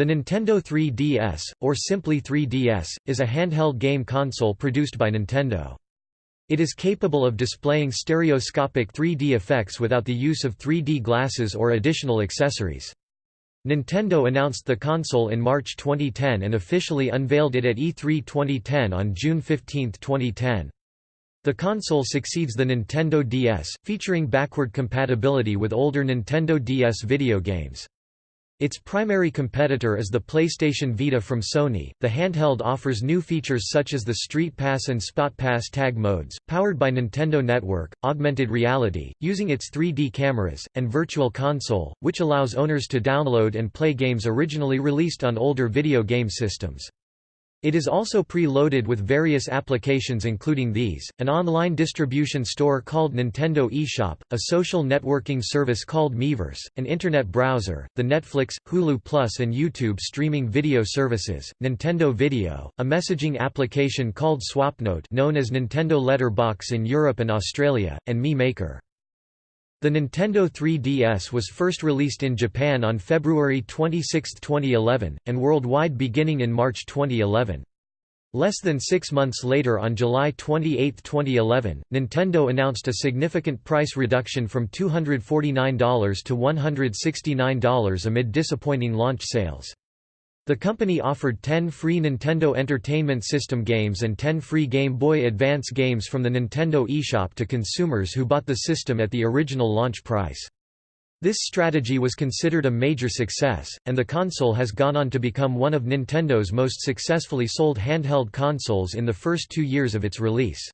The Nintendo 3DS, or simply 3DS, is a handheld game console produced by Nintendo. It is capable of displaying stereoscopic 3D effects without the use of 3D glasses or additional accessories. Nintendo announced the console in March 2010 and officially unveiled it at E3 2010 on June 15, 2010. The console succeeds the Nintendo DS, featuring backward compatibility with older Nintendo DS video games. Its primary competitor is the PlayStation Vita from Sony. The handheld offers new features such as the Street Pass and Spot Pass tag modes, powered by Nintendo Network, augmented reality, using its 3D cameras, and Virtual Console, which allows owners to download and play games originally released on older video game systems. It is also pre-loaded with various applications including these, an online distribution store called Nintendo eShop, a social networking service called Miiverse, an internet browser, the Netflix, Hulu Plus and YouTube streaming video services, Nintendo Video, a messaging application called SwapNote known as Nintendo Letterbox in Europe and Australia, and Mii Maker. The Nintendo 3DS was first released in Japan on February 26, 2011, and worldwide beginning in March 2011. Less than six months later on July 28, 2011, Nintendo announced a significant price reduction from $249 to $169 amid disappointing launch sales. The company offered 10 free Nintendo Entertainment System games and 10 free Game Boy Advance games from the Nintendo eShop to consumers who bought the system at the original launch price. This strategy was considered a major success, and the console has gone on to become one of Nintendo's most successfully sold handheld consoles in the first two years of its release.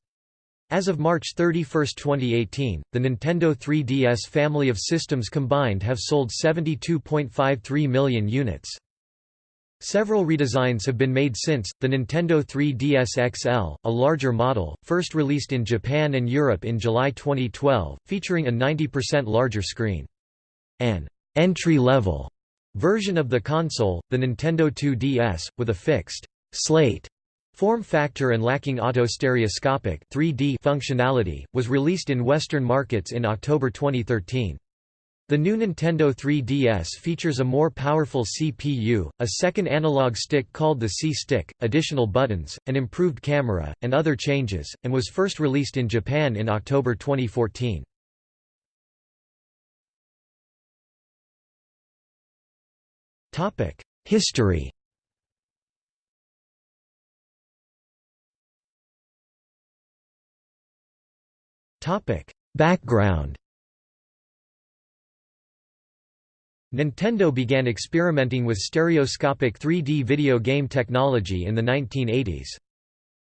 As of March 31, 2018, the Nintendo 3DS family of systems combined have sold 72.53 million units. Several redesigns have been made since. The Nintendo 3DS XL, a larger model, first released in Japan and Europe in July 2012, featuring a 90% larger screen. An entry-level version of the console, the Nintendo 2DS, with a fixed slate form factor and lacking auto-stereoscopic 3D functionality, was released in Western markets in October 2013. The new Nintendo 3DS features a more powerful CPU, a second analog stick called the C-Stick, additional buttons, an improved camera, and other changes, and was first released in Japan in October 2014. History Background Nintendo began experimenting with stereoscopic 3D video game technology in the 1980s.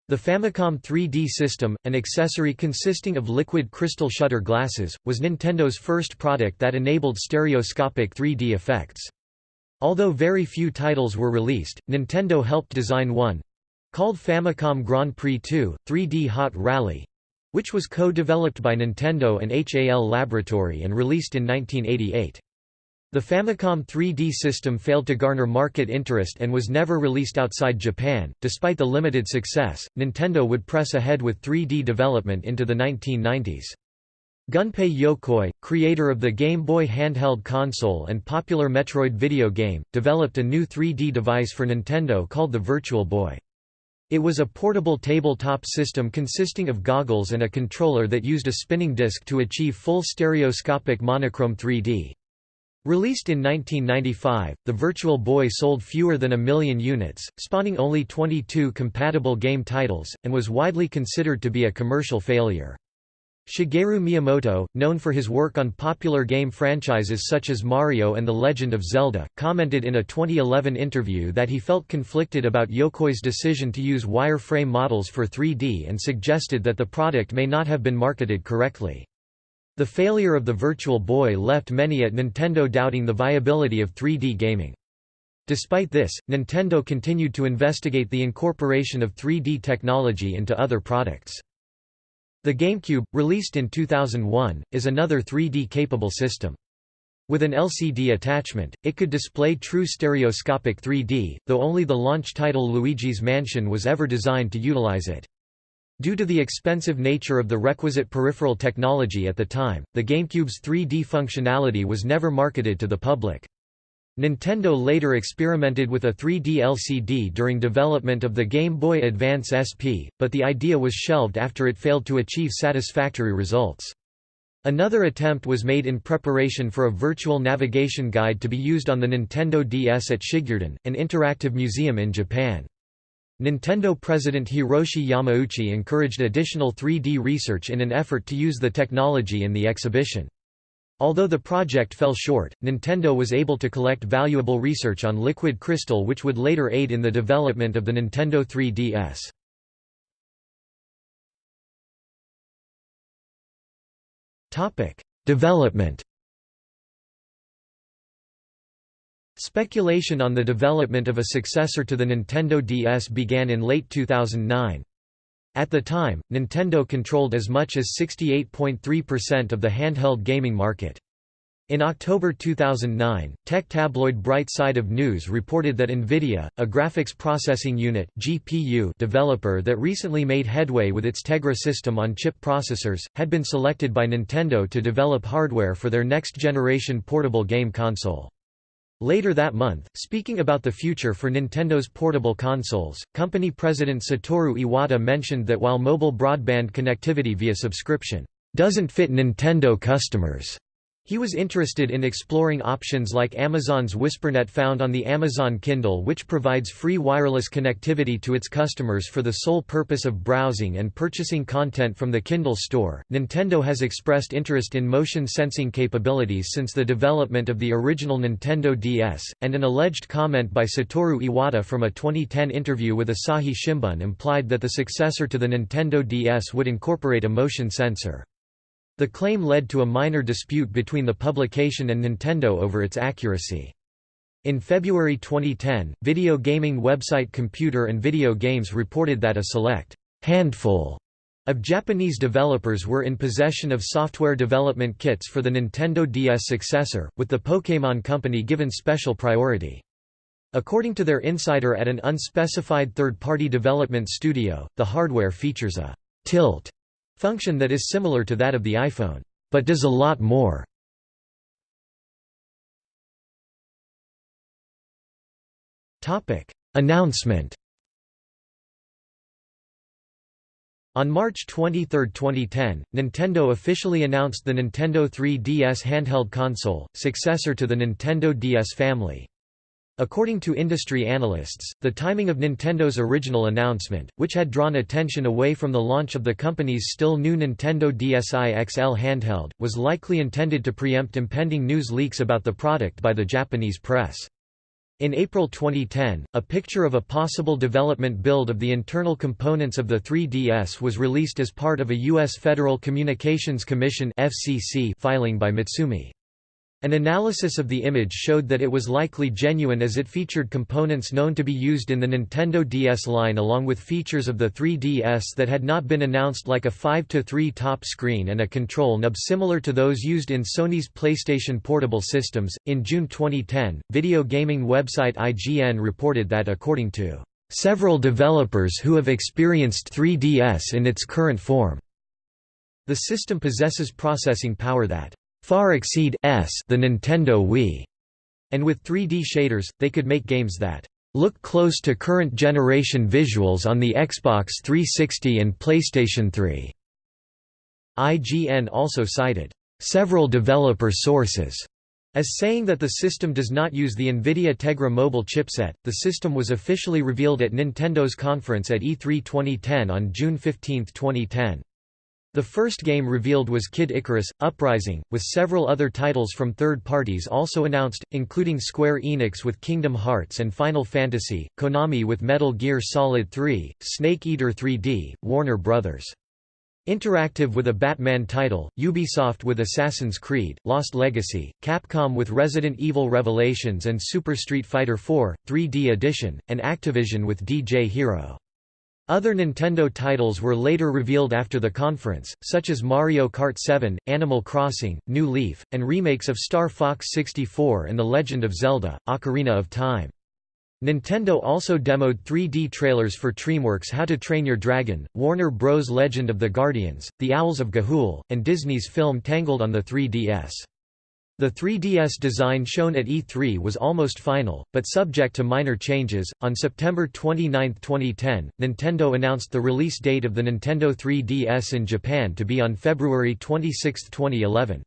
The Famicom 3D system, an accessory consisting of liquid crystal shutter glasses, was Nintendo's first product that enabled stereoscopic 3D effects. Although very few titles were released, Nintendo helped design one—called Famicom Grand Prix 2, 3D Hot Rally—which was co-developed by Nintendo and HAL Laboratory and released in 1988. The Famicom 3D system failed to garner market interest and was never released outside Japan. Despite the limited success, Nintendo would press ahead with 3D development into the 1990s. Gunpei Yokoi, creator of the Game Boy handheld console and popular Metroid video game, developed a new 3D device for Nintendo called the Virtual Boy. It was a portable tabletop system consisting of goggles and a controller that used a spinning disc to achieve full stereoscopic monochrome 3D. Released in 1995, the Virtual Boy sold fewer than a million units, spawning only 22 compatible game titles, and was widely considered to be a commercial failure. Shigeru Miyamoto, known for his work on popular game franchises such as Mario and The Legend of Zelda, commented in a 2011 interview that he felt conflicted about Yokoi's decision to use wireframe models for 3D and suggested that the product may not have been marketed correctly. The failure of the Virtual Boy left many at Nintendo doubting the viability of 3D gaming. Despite this, Nintendo continued to investigate the incorporation of 3D technology into other products. The GameCube, released in 2001, is another 3D-capable system. With an LCD attachment, it could display true stereoscopic 3D, though only the launch title Luigi's Mansion was ever designed to utilize it. Due to the expensive nature of the requisite peripheral technology at the time, the GameCube's 3D functionality was never marketed to the public. Nintendo later experimented with a 3D LCD during development of the Game Boy Advance SP, but the idea was shelved after it failed to achieve satisfactory results. Another attempt was made in preparation for a virtual navigation guide to be used on the Nintendo DS at Shigureden, an interactive museum in Japan. Nintendo president Hiroshi Yamauchi encouraged additional 3D research in an effort to use the technology in the exhibition. Although the project fell short, Nintendo was able to collect valuable research on liquid crystal which would later aid in the development of the Nintendo 3DS. Development Speculation on the development of a successor to the Nintendo DS began in late 2009. At the time, Nintendo controlled as much as 68.3% of the handheld gaming market. In October 2009, tech tabloid Bright Side of News reported that NVIDIA, a graphics processing unit (GPU) developer that recently made headway with its Tegra system-on-chip processors, had been selected by Nintendo to develop hardware for their next-generation portable game console. Later that month, speaking about the future for Nintendo's portable consoles, company president Satoru Iwata mentioned that while mobile broadband connectivity via subscription doesn't fit Nintendo customers, he was interested in exploring options like Amazon's WhisperNet found on the Amazon Kindle which provides free wireless connectivity to its customers for the sole purpose of browsing and purchasing content from the Kindle store. Nintendo has expressed interest in motion sensing capabilities since the development of the original Nintendo DS, and an alleged comment by Satoru Iwata from a 2010 interview with Asahi Shimbun implied that the successor to the Nintendo DS would incorporate a motion sensor. The claim led to a minor dispute between the publication and Nintendo over its accuracy. In February 2010, video gaming website Computer and Video Games reported that a select handful of Japanese developers were in possession of software development kits for the Nintendo DS successor, with the Pokémon Company given special priority. According to their insider at an unspecified third-party development studio, the hardware features a tilt Function that is similar to that of the iPhone, but does a lot more. Announcement On March 23, 2010, Nintendo officially announced the Nintendo 3DS handheld console, successor to the Nintendo DS family. According to industry analysts, the timing of Nintendo's original announcement, which had drawn attention away from the launch of the company's still new Nintendo DSi XL handheld, was likely intended to preempt impending news leaks about the product by the Japanese press. In April 2010, a picture of a possible development build of the internal components of the 3DS was released as part of a U.S. Federal Communications Commission filing by Mitsumi. An analysis of the image showed that it was likely genuine as it featured components known to be used in the Nintendo DS line along with features of the 3DS that had not been announced like a 5-3 top screen and a control nub similar to those used in Sony's PlayStation Portable systems. In June 2010, video gaming website IGN reported that according to several developers who have experienced 3DS in its current form, the system possesses processing power that far exceed s the Nintendo Wii, and with 3D shaders, they could make games that look close to current generation visuals on the Xbox 360 and PlayStation 3. IGN also cited several developer sources as saying that the system does not use the NVIDIA Tegra mobile chipset. The system was officially revealed at Nintendo's conference at E3 2010 on June 15, 2010. The first game revealed was Kid Icarus, Uprising, with several other titles from third parties also announced, including Square Enix with Kingdom Hearts and Final Fantasy, Konami with Metal Gear Solid 3, Snake Eater 3D, Warner Bros. Interactive with a Batman title, Ubisoft with Assassin's Creed, Lost Legacy, Capcom with Resident Evil Revelations and Super Street Fighter IV, 3D Edition, and Activision with DJ Hero. Other Nintendo titles were later revealed after the conference, such as Mario Kart 7, Animal Crossing, New Leaf, and remakes of Star Fox 64 and The Legend of Zelda, Ocarina of Time. Nintendo also demoed 3D trailers for DreamWorks' How to Train Your Dragon, Warner Bros. Legend of the Guardians, The Owls of Ga'Hoole, and Disney's film Tangled on the 3DS. The 3DS design shown at E3 was almost final, but subject to minor changes. On September 29, 2010, Nintendo announced the release date of the Nintendo 3DS in Japan to be on February 26, 2011.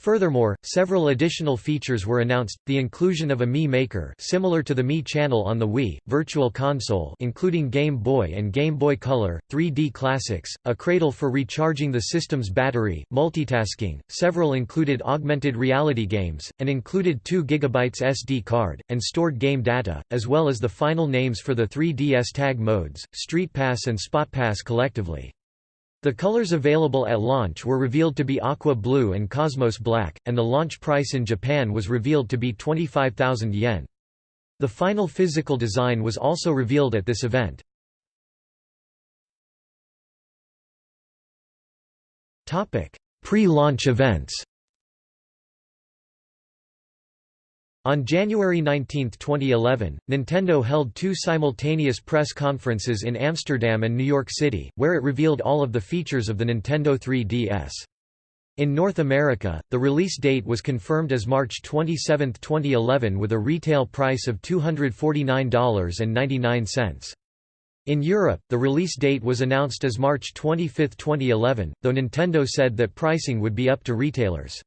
Furthermore, several additional features were announced, the inclusion of a Mii Maker similar to the Mii Channel on the Wii, Virtual Console including Game Boy and Game Boy Color, 3D Classics, a cradle for recharging the system's battery, multitasking, several included augmented reality games, and included 2 GB SD card, and stored game data, as well as the final names for the 3DS tag modes, Street Pass and Spot Pass collectively. The colors available at launch were revealed to be Aqua Blue and Cosmos Black, and the launch price in Japan was revealed to be 25,000 yen. The final physical design was also revealed at this event. Pre-launch events On January 19, 2011, Nintendo held two simultaneous press conferences in Amsterdam and New York City, where it revealed all of the features of the Nintendo 3DS. In North America, the release date was confirmed as March 27, 2011 with a retail price of $249.99. In Europe, the release date was announced as March 25, 2011, though Nintendo said that pricing would be up to retailers.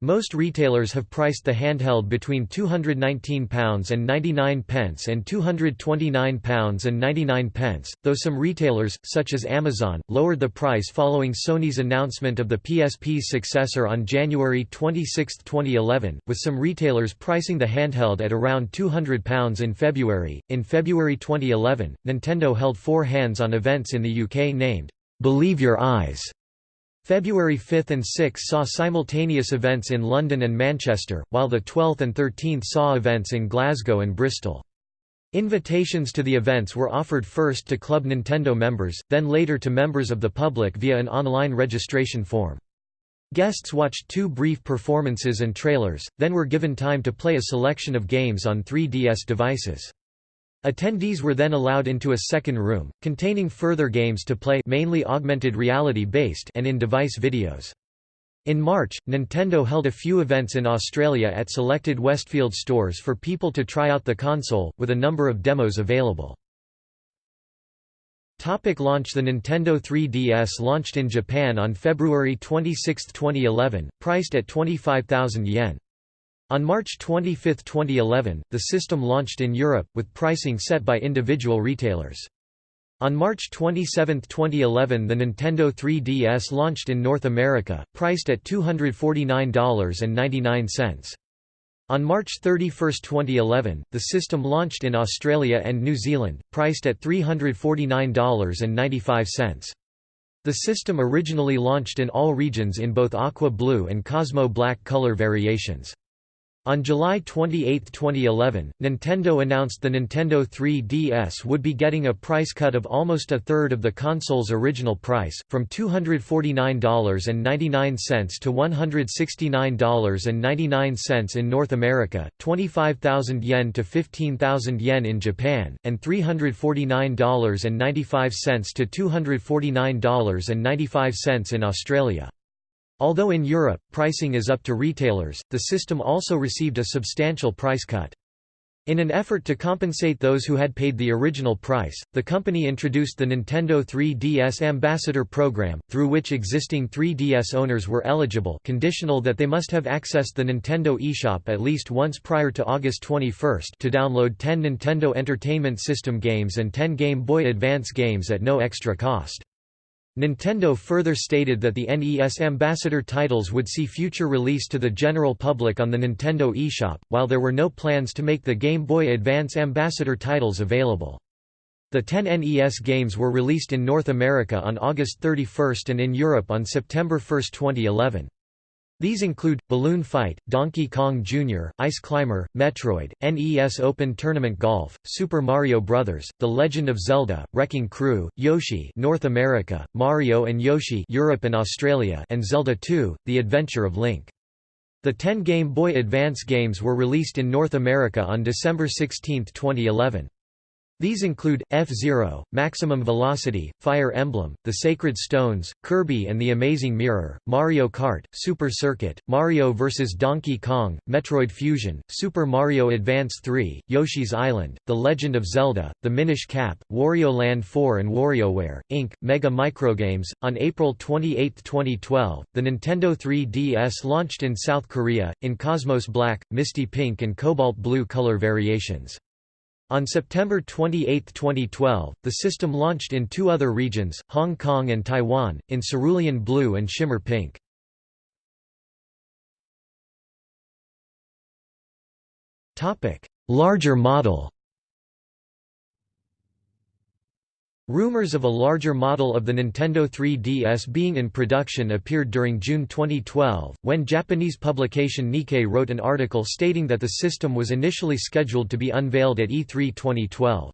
Most retailers have priced the handheld between £219 and 99 pence and £229 and 99 pence, though some retailers, such as Amazon, lowered the price following Sony's announcement of the PSP's successor on January 26, 2011, with some retailers pricing the handheld at around £200 in February. In February 2011, Nintendo held four hands-on events in the UK named Believe Your Eyes February 5 and 6 saw simultaneous events in London and Manchester, while the 12th and 13th saw events in Glasgow and Bristol. Invitations to the events were offered first to Club Nintendo members, then later to members of the public via an online registration form. Guests watched two brief performances and trailers, then were given time to play a selection of games on 3DS devices. Attendees were then allowed into a second room, containing further games to play mainly augmented reality-based and in-device videos. In March, Nintendo held a few events in Australia at selected Westfield stores for people to try out the console, with a number of demos available. Topic launch The Nintendo 3DS launched in Japan on February 26, 2011, priced at 25,000 yen. On March 25, 2011, the system launched in Europe, with pricing set by individual retailers. On March 27, 2011 the Nintendo 3DS launched in North America, priced at $249.99. On March 31, 2011, the system launched in Australia and New Zealand, priced at $349.95. The system originally launched in all regions in both Aqua Blue and Cosmo Black color variations. On July 28, 2011, Nintendo announced the Nintendo 3DS would be getting a price cut of almost a third of the console's original price, from $249.99 to $169.99 in North America, 25,000 yen to 15,000 yen in Japan, and $349.95 to $249.95 in Australia. Although in Europe, pricing is up to retailers, the system also received a substantial price cut. In an effort to compensate those who had paid the original price, the company introduced the Nintendo 3DS Ambassador Program, through which existing 3DS owners were eligible conditional that they must have accessed the Nintendo eShop at least once prior to August 21 to download 10 Nintendo Entertainment System games and 10 Game Boy Advance games at no extra cost. Nintendo further stated that the NES Ambassador titles would see future release to the general public on the Nintendo eShop, while there were no plans to make the Game Boy Advance Ambassador titles available. The 10 NES games were released in North America on August 31 and in Europe on September 1, 2011. These include, Balloon Fight, Donkey Kong Jr., Ice Climber, Metroid, NES Open Tournament Golf, Super Mario Bros., The Legend of Zelda, Wrecking Crew, Yoshi North America, Mario and Yoshi Europe and Australia and Zelda 2, The Adventure of Link. The 10 Game Boy Advance games were released in North America on December 16, 2011. These include, F-Zero, Maximum Velocity, Fire Emblem, The Sacred Stones, Kirby and the Amazing Mirror, Mario Kart, Super Circuit, Mario vs. Donkey Kong, Metroid Fusion, Super Mario Advance 3, Yoshi's Island, The Legend of Zelda, The Minish Cap, Wario Land 4 and WarioWare, Inc., Mega Microgames. On April 28, 2012, the Nintendo 3DS launched in South Korea, in Cosmos Black, Misty Pink and Cobalt Blue color variations. On September 28, 2012, the system launched in two other regions, Hong Kong and Taiwan, in cerulean blue and shimmer pink. Larger model Rumors of a larger model of the Nintendo 3DS being in production appeared during June 2012, when Japanese publication Nikkei wrote an article stating that the system was initially scheduled to be unveiled at E3 2012.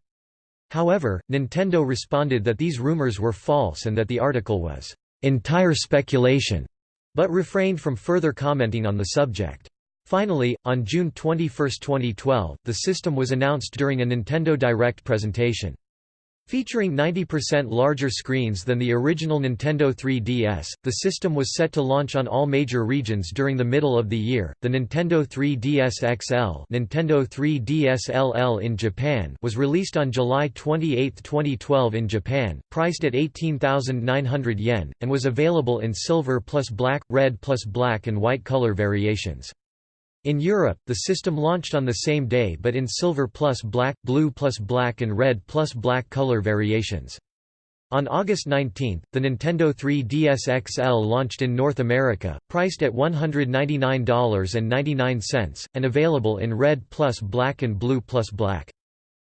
However, Nintendo responded that these rumors were false and that the article was entire speculation, but refrained from further commenting on the subject. Finally, on June 21, 2012, the system was announced during a Nintendo Direct presentation. Featuring 90% larger screens than the original Nintendo 3DS, the system was set to launch on all major regions during the middle of the year. The Nintendo 3DS XL, Nintendo 3DS LL in Japan, was released on July 28, 2012 in Japan, priced at 18,900 yen, and was available in silver plus black, red plus black and white color variations. In Europe, the system launched on the same day but in silver plus black, blue plus black and red plus black color variations. On August 19, the Nintendo 3DS XL launched in North America, priced at $199.99, and available in red plus black and blue plus black.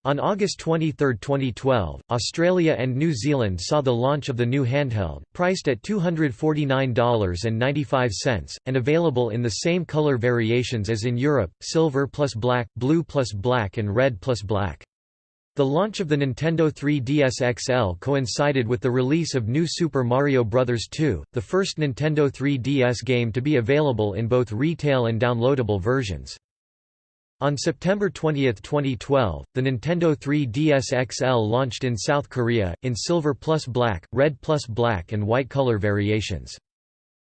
On August 23, 2012, Australia and New Zealand saw the launch of the new handheld, priced at $249.95, and available in the same color variations as in Europe, silver plus black, blue plus black and red plus black. The launch of the Nintendo 3DS XL coincided with the release of New Super Mario Bros. 2, the first Nintendo 3DS game to be available in both retail and downloadable versions. On September 20, 2012, the Nintendo 3DS XL launched in South Korea, in silver plus black, red plus black and white color variations.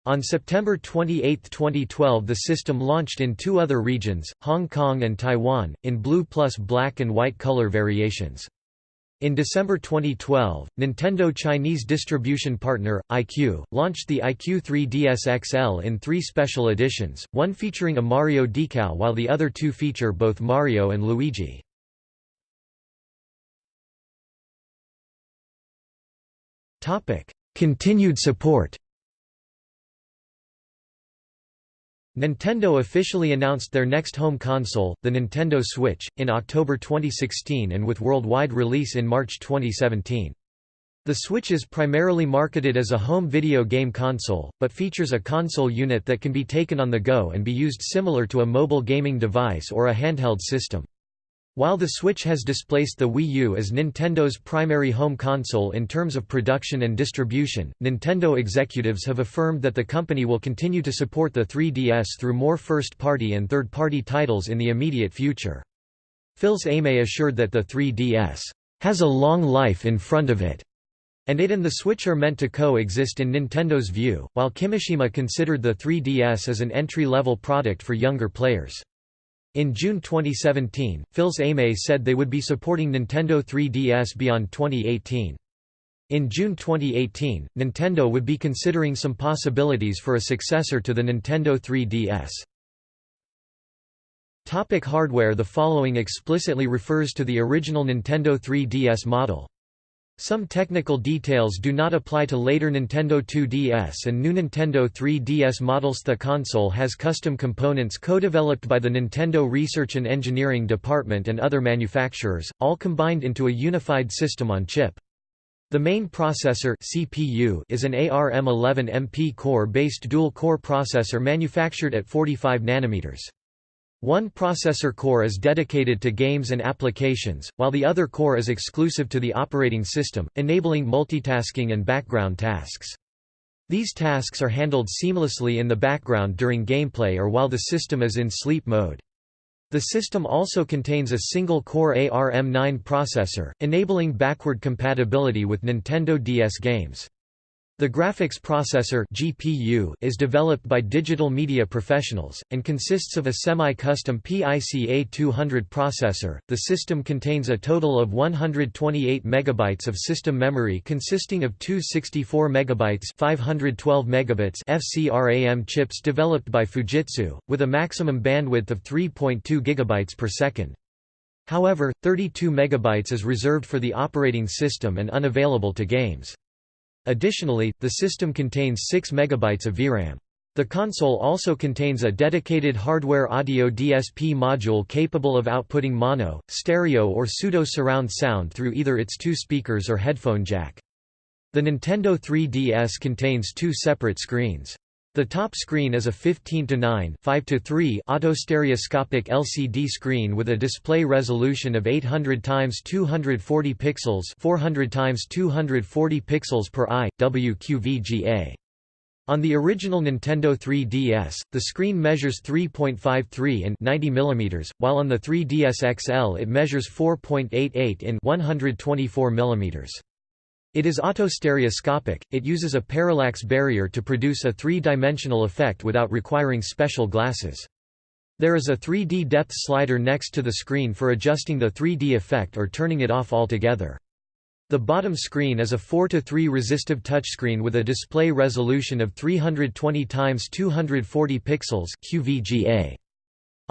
On September 28, 2012 the system launched in two other regions, Hong Kong and Taiwan, in blue plus black and white color variations. In December 2012, Nintendo Chinese distribution partner, iQue, launched the iQue 3DS XL in three special editions, one featuring a Mario decal while the other two feature both Mario and Luigi. Continued support Nintendo officially announced their next home console, the Nintendo Switch, in October 2016 and with worldwide release in March 2017. The Switch is primarily marketed as a home video game console, but features a console unit that can be taken on the go and be used similar to a mobile gaming device or a handheld system. While the Switch has displaced the Wii U as Nintendo's primary home console in terms of production and distribution, Nintendo executives have affirmed that the company will continue to support the 3DS through more first-party and third-party titles in the immediate future. Fils-Aimé assured that the 3DS has a long life in front of it, and it and the Switch are meant to co-exist in Nintendo's view, while Kimishima considered the 3DS as an entry-level product for younger players. In June 2017, Fils-Aimé said they would be supporting Nintendo 3DS beyond 2018. In June 2018, Nintendo would be considering some possibilities for a successor to the Nintendo 3DS. Topic hardware The following explicitly refers to the original Nintendo 3DS model. Some technical details do not apply to later Nintendo 2DS and new Nintendo 3DS models. The console has custom components co-developed by the Nintendo Research and Engineering Department and other manufacturers, all combined into a unified system on chip. The main processor CPU is an ARM11MP core-based dual-core processor manufactured at 45 nanometers. One processor core is dedicated to games and applications, while the other core is exclusive to the operating system, enabling multitasking and background tasks. These tasks are handled seamlessly in the background during gameplay or while the system is in sleep mode. The system also contains a single-core ARM9 processor, enabling backward compatibility with Nintendo DS games. The graphics processor GPU is developed by digital media professionals, and consists of a semi-custom PICA200 processor. The system contains a total of 128 MB of system memory consisting of two 64 MB 512 megabits FCRAM chips developed by Fujitsu, with a maximum bandwidth of 3.2 GB per second. However, 32 MB is reserved for the operating system and unavailable to games. Additionally, the system contains 6 MB of VRAM. The console also contains a dedicated hardware audio DSP module capable of outputting mono, stereo or pseudo-surround sound through either its two speakers or headphone jack. The Nintendo 3DS contains two separate screens. The top screen is a 15 to 9 5 to 3 autostereoscopic LCD screen with a display resolution of 800 x 240 pixels, 400 x 240 pixels per eye, WQVGA. On the original Nintendo 3DS, the screen measures 3.53 in 90 mm, while on the 3DS XL it measures 4.88 in 124 mm. It is autostereoscopic, it uses a parallax barrier to produce a three-dimensional effect without requiring special glasses. There is a 3D depth slider next to the screen for adjusting the 3D effect or turning it off altogether. The bottom screen is a 4 to 3 resistive touchscreen with a display resolution of 320 x 240 pixels QVGA.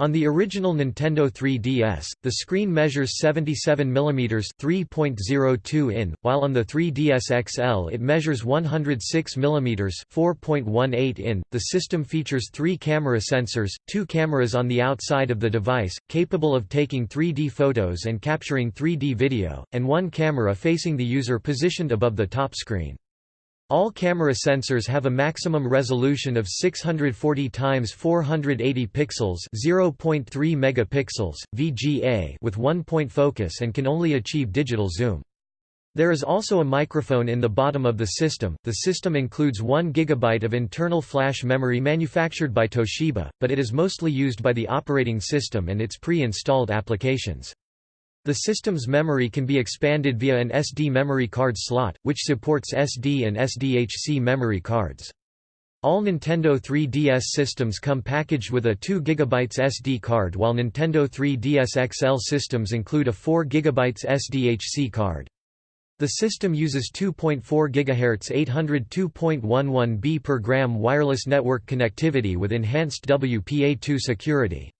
On the original Nintendo 3DS, the screen measures 77 mm 3.02 in, while on the 3DS XL it measures 106 mm 4.18 in. The system features three camera sensors, two cameras on the outside of the device, capable of taking 3D photos and capturing 3D video, and one camera facing the user positioned above the top screen. All camera sensors have a maximum resolution of 640 x 480 pixels, 0.3 megapixels VGA with one-point focus and can only achieve digital zoom. There is also a microphone in the bottom of the system. The system includes 1 GB of internal flash memory manufactured by Toshiba, but it is mostly used by the operating system and its pre-installed applications. The system's memory can be expanded via an SD memory card slot, which supports SD and SDHC memory cards. All Nintendo 3DS systems come packaged with a 2 GB SD card while Nintendo 3DS XL systems include a 4 GB SDHC card. The system uses 2.4 GHz 802.11b per gram wireless network connectivity with enhanced WPA2 security.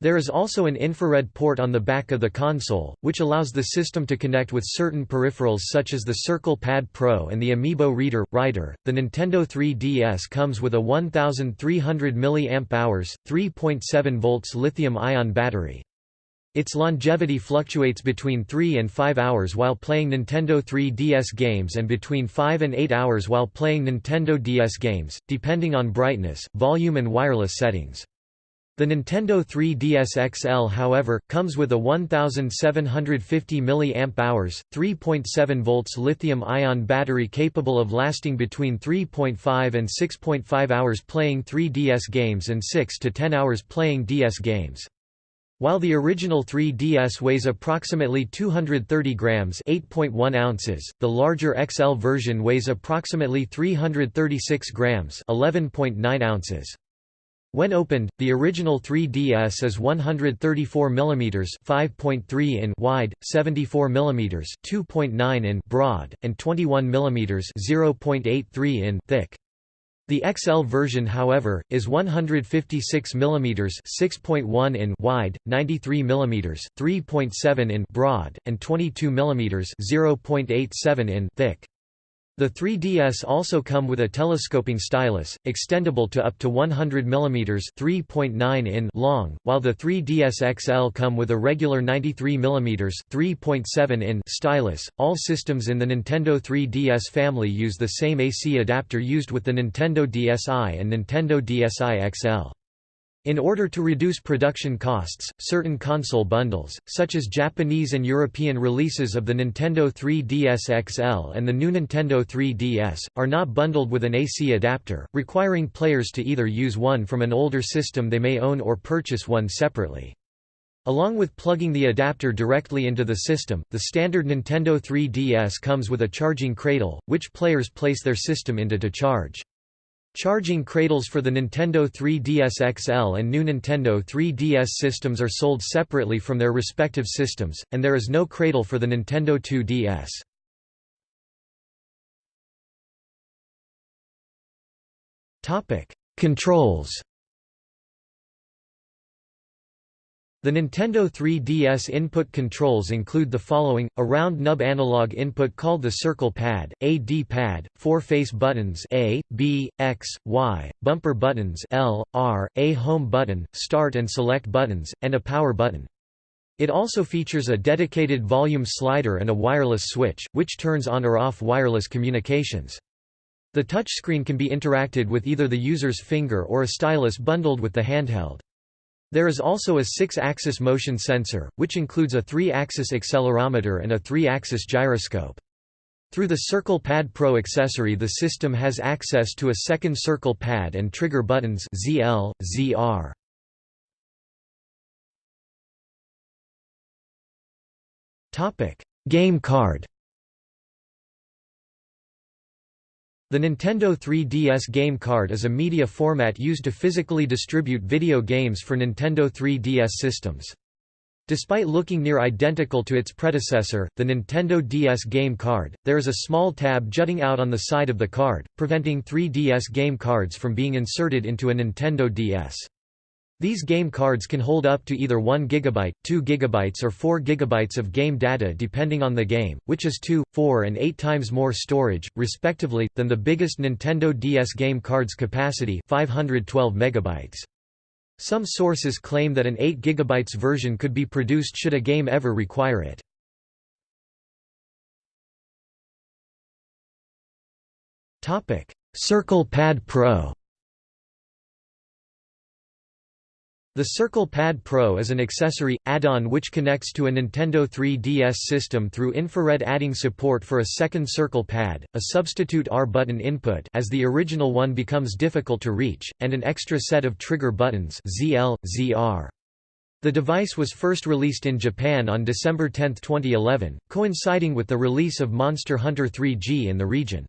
There is also an infrared port on the back of the console, which allows the system to connect with certain peripherals such as the Circle Pad Pro and the Amiibo Reader Writer. The Nintendo 3DS comes with a 1300 mAh, 3.7 volts lithium-ion battery. Its longevity fluctuates between 3 and 5 hours while playing Nintendo 3DS games and between 5 and 8 hours while playing Nintendo DS games, depending on brightness, volume and wireless settings. The Nintendo 3DS XL however, comes with a 1750 mAh, 3.7 volts lithium-ion battery capable of lasting between 3.5 and 6.5 hours playing 3DS games and 6 to 10 hours playing DS games. While the original 3DS weighs approximately 230 grams 8.1 ounces, the larger XL version weighs approximately 336 grams 11.9 ounces. When opened, the original 3DS is 134 mm 5.3 in wide, 74 mm 2.9 in broad, and 21 mm 0.83 in thick. The XL version however, is 156 mm 6.1 in wide, 93 mm 3.7 in broad, and 22 mm 0.87 in thick. The 3DS also come with a telescoping stylus, extendable to up to 100 mm 3.9 in long, while the 3DS XL come with a regular 93 mm 3.7 in stylus. All systems in the Nintendo 3DS family use the same AC adapter used with the Nintendo DSi and Nintendo DSi XL. In order to reduce production costs, certain console bundles, such as Japanese and European releases of the Nintendo 3DS XL and the new Nintendo 3DS, are not bundled with an AC adapter, requiring players to either use one from an older system they may own or purchase one separately. Along with plugging the adapter directly into the system, the standard Nintendo 3DS comes with a charging cradle, which players place their system into to charge. Charging cradles for the Nintendo 3DS XL and new Nintendo 3DS systems are sold separately from their respective systems, and there is no cradle for the Nintendo 2DS. Controls The Nintendo 3DS input controls include the following, a round nub analog input called the circle pad, a D-pad, four face buttons A, B, X, Y, bumper buttons L, R, a home button, start and select buttons, and a power button. It also features a dedicated volume slider and a wireless switch, which turns on or off wireless communications. The touchscreen can be interacted with either the user's finger or a stylus bundled with the handheld. There is also a six-axis motion sensor, which includes a three-axis accelerometer and a three-axis gyroscope. Through the Circle Pad Pro accessory the system has access to a second circle pad and trigger buttons ZL, ZR. Game card The Nintendo 3DS game card is a media format used to physically distribute video games for Nintendo 3DS systems. Despite looking near identical to its predecessor, the Nintendo DS game card, there is a small tab jutting out on the side of the card, preventing 3DS game cards from being inserted into a Nintendo DS. These game cards can hold up to either 1 GB, 2 GB or 4 GB of game data depending on the game, which is 2, 4 and 8 times more storage, respectively, than the biggest Nintendo DS game card's capacity 512 MB. Some sources claim that an 8 GB version could be produced should a game ever require it. Circle Pad Pro The Circle Pad Pro is an accessory, add-on which connects to a Nintendo 3DS system through infrared adding support for a second circle pad, a substitute R-button input as the original one becomes difficult to reach, and an extra set of trigger buttons ZL, ZR. The device was first released in Japan on December 10, 2011, coinciding with the release of Monster Hunter 3G in the region.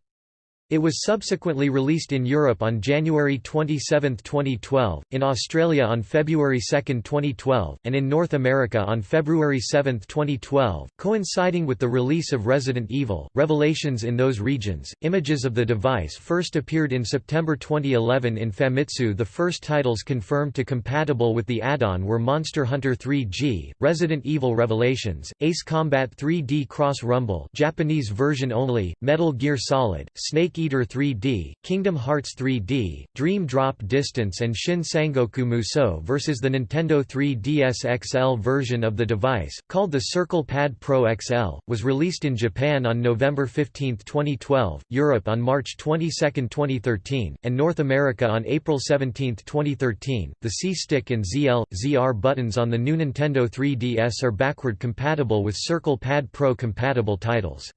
It was subsequently released in Europe on January 27, 2012, in Australia on February 2, 2012, and in North America on February 7, 2012, coinciding with the release of Resident Evil Revelations in those regions. Images of the device first appeared in September 2011 in Famitsu. The first titles confirmed to compatible with the add-on were Monster Hunter 3G, Resident Evil Revelations, Ace Combat 3D Cross Rumble, Japanese version only, Metal Gear Solid, Snake Eater 3D, Kingdom Hearts 3D, Dream Drop Distance and Shin Sangoku Musou vs. the Nintendo 3DS XL version of the device, called the Circle Pad Pro XL, was released in Japan on November 15, 2012, Europe on March 22, 2013, and North America on April 17, 2013. The C-Stick and ZL, ZR buttons on the new Nintendo 3DS are backward compatible with Circle Pad Pro compatible titles.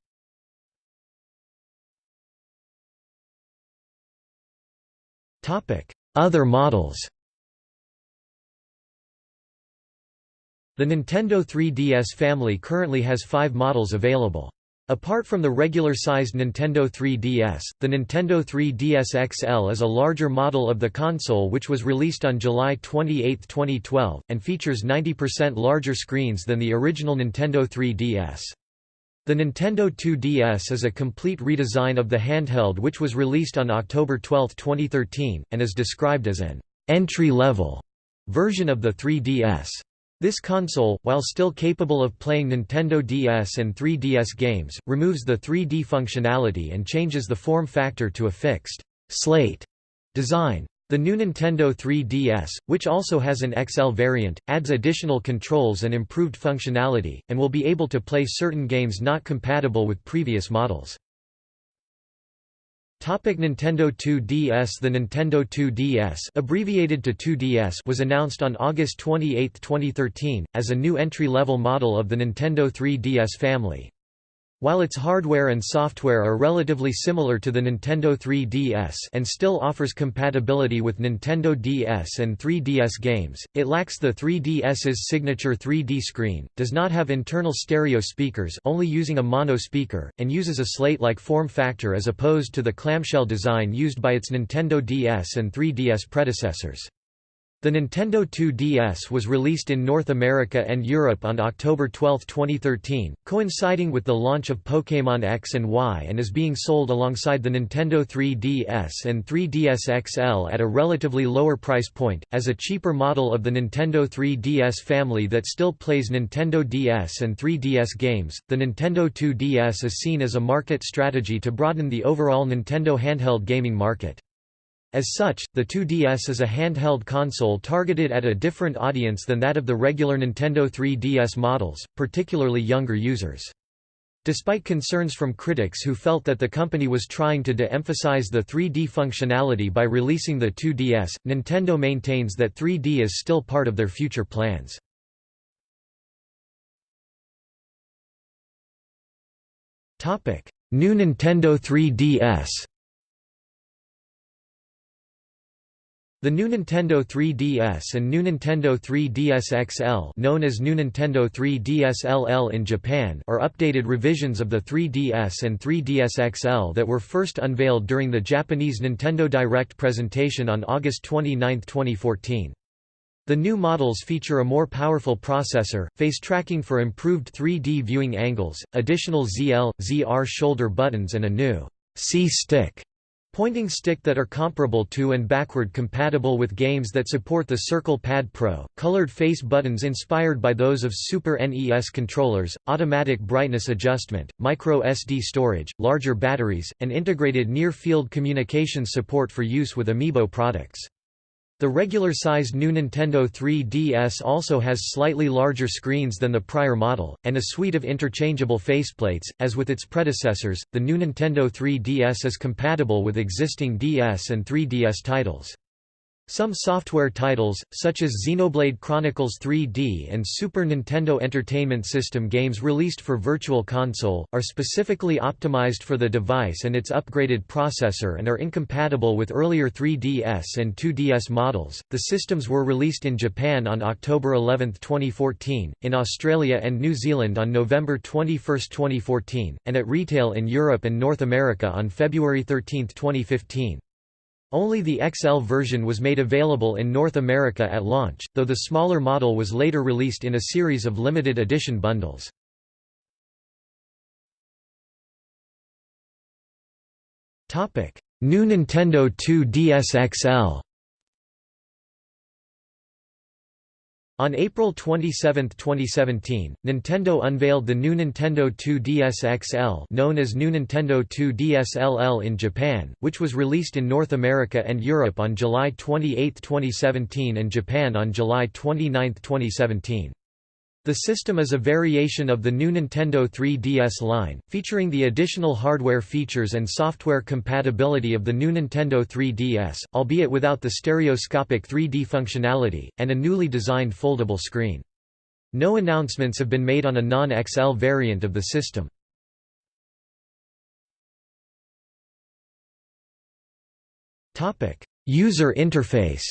Other models The Nintendo 3DS family currently has five models available. Apart from the regular-sized Nintendo 3DS, the Nintendo 3DS XL is a larger model of the console which was released on July 28, 2012, and features 90% larger screens than the original Nintendo 3DS. The Nintendo 2DS is a complete redesign of the handheld which was released on October 12, 2013, and is described as an entry-level version of the 3DS. This console, while still capable of playing Nintendo DS and 3DS games, removes the 3D functionality and changes the form factor to a fixed slate design. The new Nintendo 3DS, which also has an XL variant, adds additional controls and improved functionality, and will be able to play certain games not compatible with previous models. Topic Nintendo 2DS The Nintendo 2DS abbreviated to 2DS was announced on August 28, 2013, as a new entry-level model of the Nintendo 3DS family. While its hardware and software are relatively similar to the Nintendo 3DS and still offers compatibility with Nintendo DS and 3DS games, it lacks the 3DS's signature 3D screen, does not have internal stereo speakers only using a mono speaker, and uses a slate-like form factor as opposed to the clamshell design used by its Nintendo DS and 3DS predecessors. The Nintendo 2DS was released in North America and Europe on October 12, 2013, coinciding with the launch of Pokémon X and Y and is being sold alongside the Nintendo 3DS and 3DS XL at a relatively lower price point, as a cheaper model of the Nintendo 3DS family that still plays Nintendo DS and 3DS games. The Nintendo 2DS is seen as a market strategy to broaden the overall Nintendo handheld gaming market. As such, the 2DS is a handheld console targeted at a different audience than that of the regular Nintendo 3DS models, particularly younger users. Despite concerns from critics who felt that the company was trying to de-emphasize the 3D functionality by releasing the 2DS, Nintendo maintains that 3D is still part of their future plans. New Nintendo 3DS The new Nintendo 3DS and new Nintendo 3DS XL known as new Nintendo 3DS LL in Japan are updated revisions of the 3DS and 3DS XL that were first unveiled during the Japanese Nintendo Direct presentation on August 29, 2014. The new models feature a more powerful processor, face tracking for improved 3D viewing angles, additional ZL, ZR shoulder buttons and a new C-stick Pointing stick that are comparable to and backward compatible with games that support the Circle Pad Pro, colored face buttons inspired by those of Super NES controllers, automatic brightness adjustment, micro SD storage, larger batteries, and integrated near-field communications support for use with Amiibo products. The regular-sized new Nintendo 3DS also has slightly larger screens than the prior model, and a suite of interchangeable faceplates. As with its predecessors, the new Nintendo 3DS is compatible with existing DS and 3DS titles. Some software titles, such as Xenoblade Chronicles 3D and Super Nintendo Entertainment System games released for Virtual Console, are specifically optimized for the device and its upgraded processor and are incompatible with earlier 3DS and 2DS models. The systems were released in Japan on October 11, 2014, in Australia and New Zealand on November 21, 2014, and at retail in Europe and North America on February 13, 2015. Only the XL version was made available in North America at launch, though the smaller model was later released in a series of limited edition bundles. New Nintendo 2DS XL On April 27, 2017, Nintendo unveiled the new Nintendo 2DS XL known as New Nintendo 2DS LL in Japan, which was released in North America and Europe on July 28, 2017 and Japan on July 29, 2017. The system is a variation of the new Nintendo 3DS line, featuring the additional hardware features and software compatibility of the new Nintendo 3DS, albeit without the stereoscopic 3D functionality, and a newly designed foldable screen. No announcements have been made on a non-XL variant of the system. User interface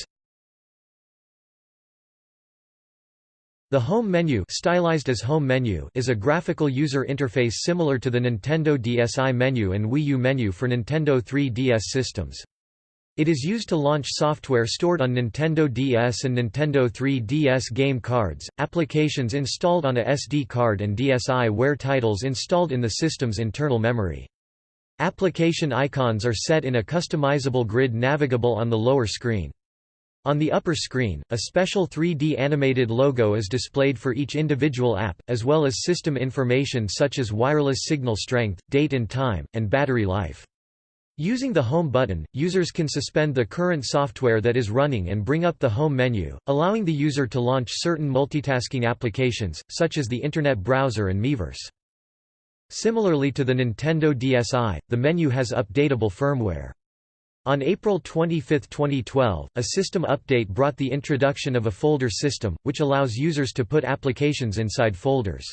The Home menu, stylized as home menu is a graphical user interface similar to the Nintendo DSi menu and Wii U menu for Nintendo 3DS systems. It is used to launch software stored on Nintendo DS and Nintendo 3DS game cards, applications installed on a SD card and DSiWare titles installed in the system's internal memory. Application icons are set in a customizable grid navigable on the lower screen. On the upper screen, a special 3D animated logo is displayed for each individual app, as well as system information such as wireless signal strength, date and time, and battery life. Using the Home button, users can suspend the current software that is running and bring up the Home menu, allowing the user to launch certain multitasking applications, such as the Internet browser and Miiverse. Similarly to the Nintendo DSi, the menu has updatable firmware. On April 25, 2012, a system update brought the introduction of a folder system, which allows users to put applications inside folders.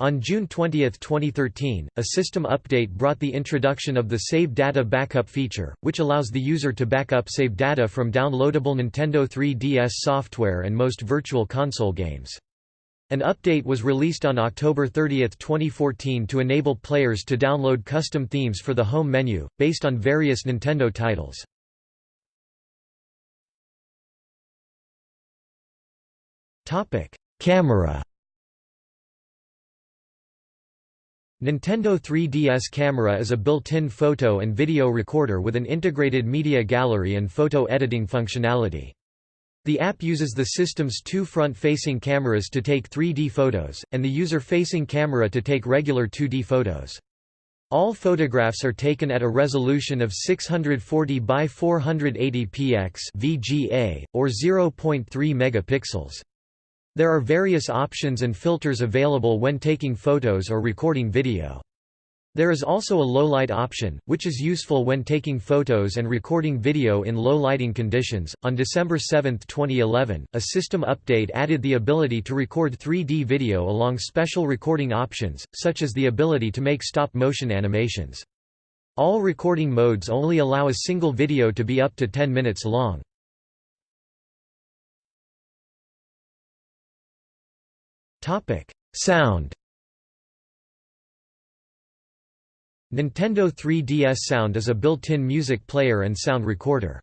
On June 20, 2013, a system update brought the introduction of the Save Data Backup feature, which allows the user to back up save data from downloadable Nintendo 3DS software and most Virtual Console games. An update was released on October 30, 2014 to enable players to download custom themes for the home menu, based on various Nintendo titles. Camera Nintendo 3DS Camera is a built-in photo and video recorder with an integrated media gallery and photo editing functionality. The app uses the system's two front-facing cameras to take 3D photos, and the user-facing camera to take regular 2D photos. All photographs are taken at a resolution of 640 by 480 px (VGA) or 0.3 megapixels. There are various options and filters available when taking photos or recording video. There is also a low light option, which is useful when taking photos and recording video in low lighting conditions. On December 7, 2011, a system update added the ability to record 3D video along special recording options, such as the ability to make stop motion animations. All recording modes only allow a single video to be up to 10 minutes long. Topic: Sound. Nintendo 3DS Sound is a built-in music player and sound recorder.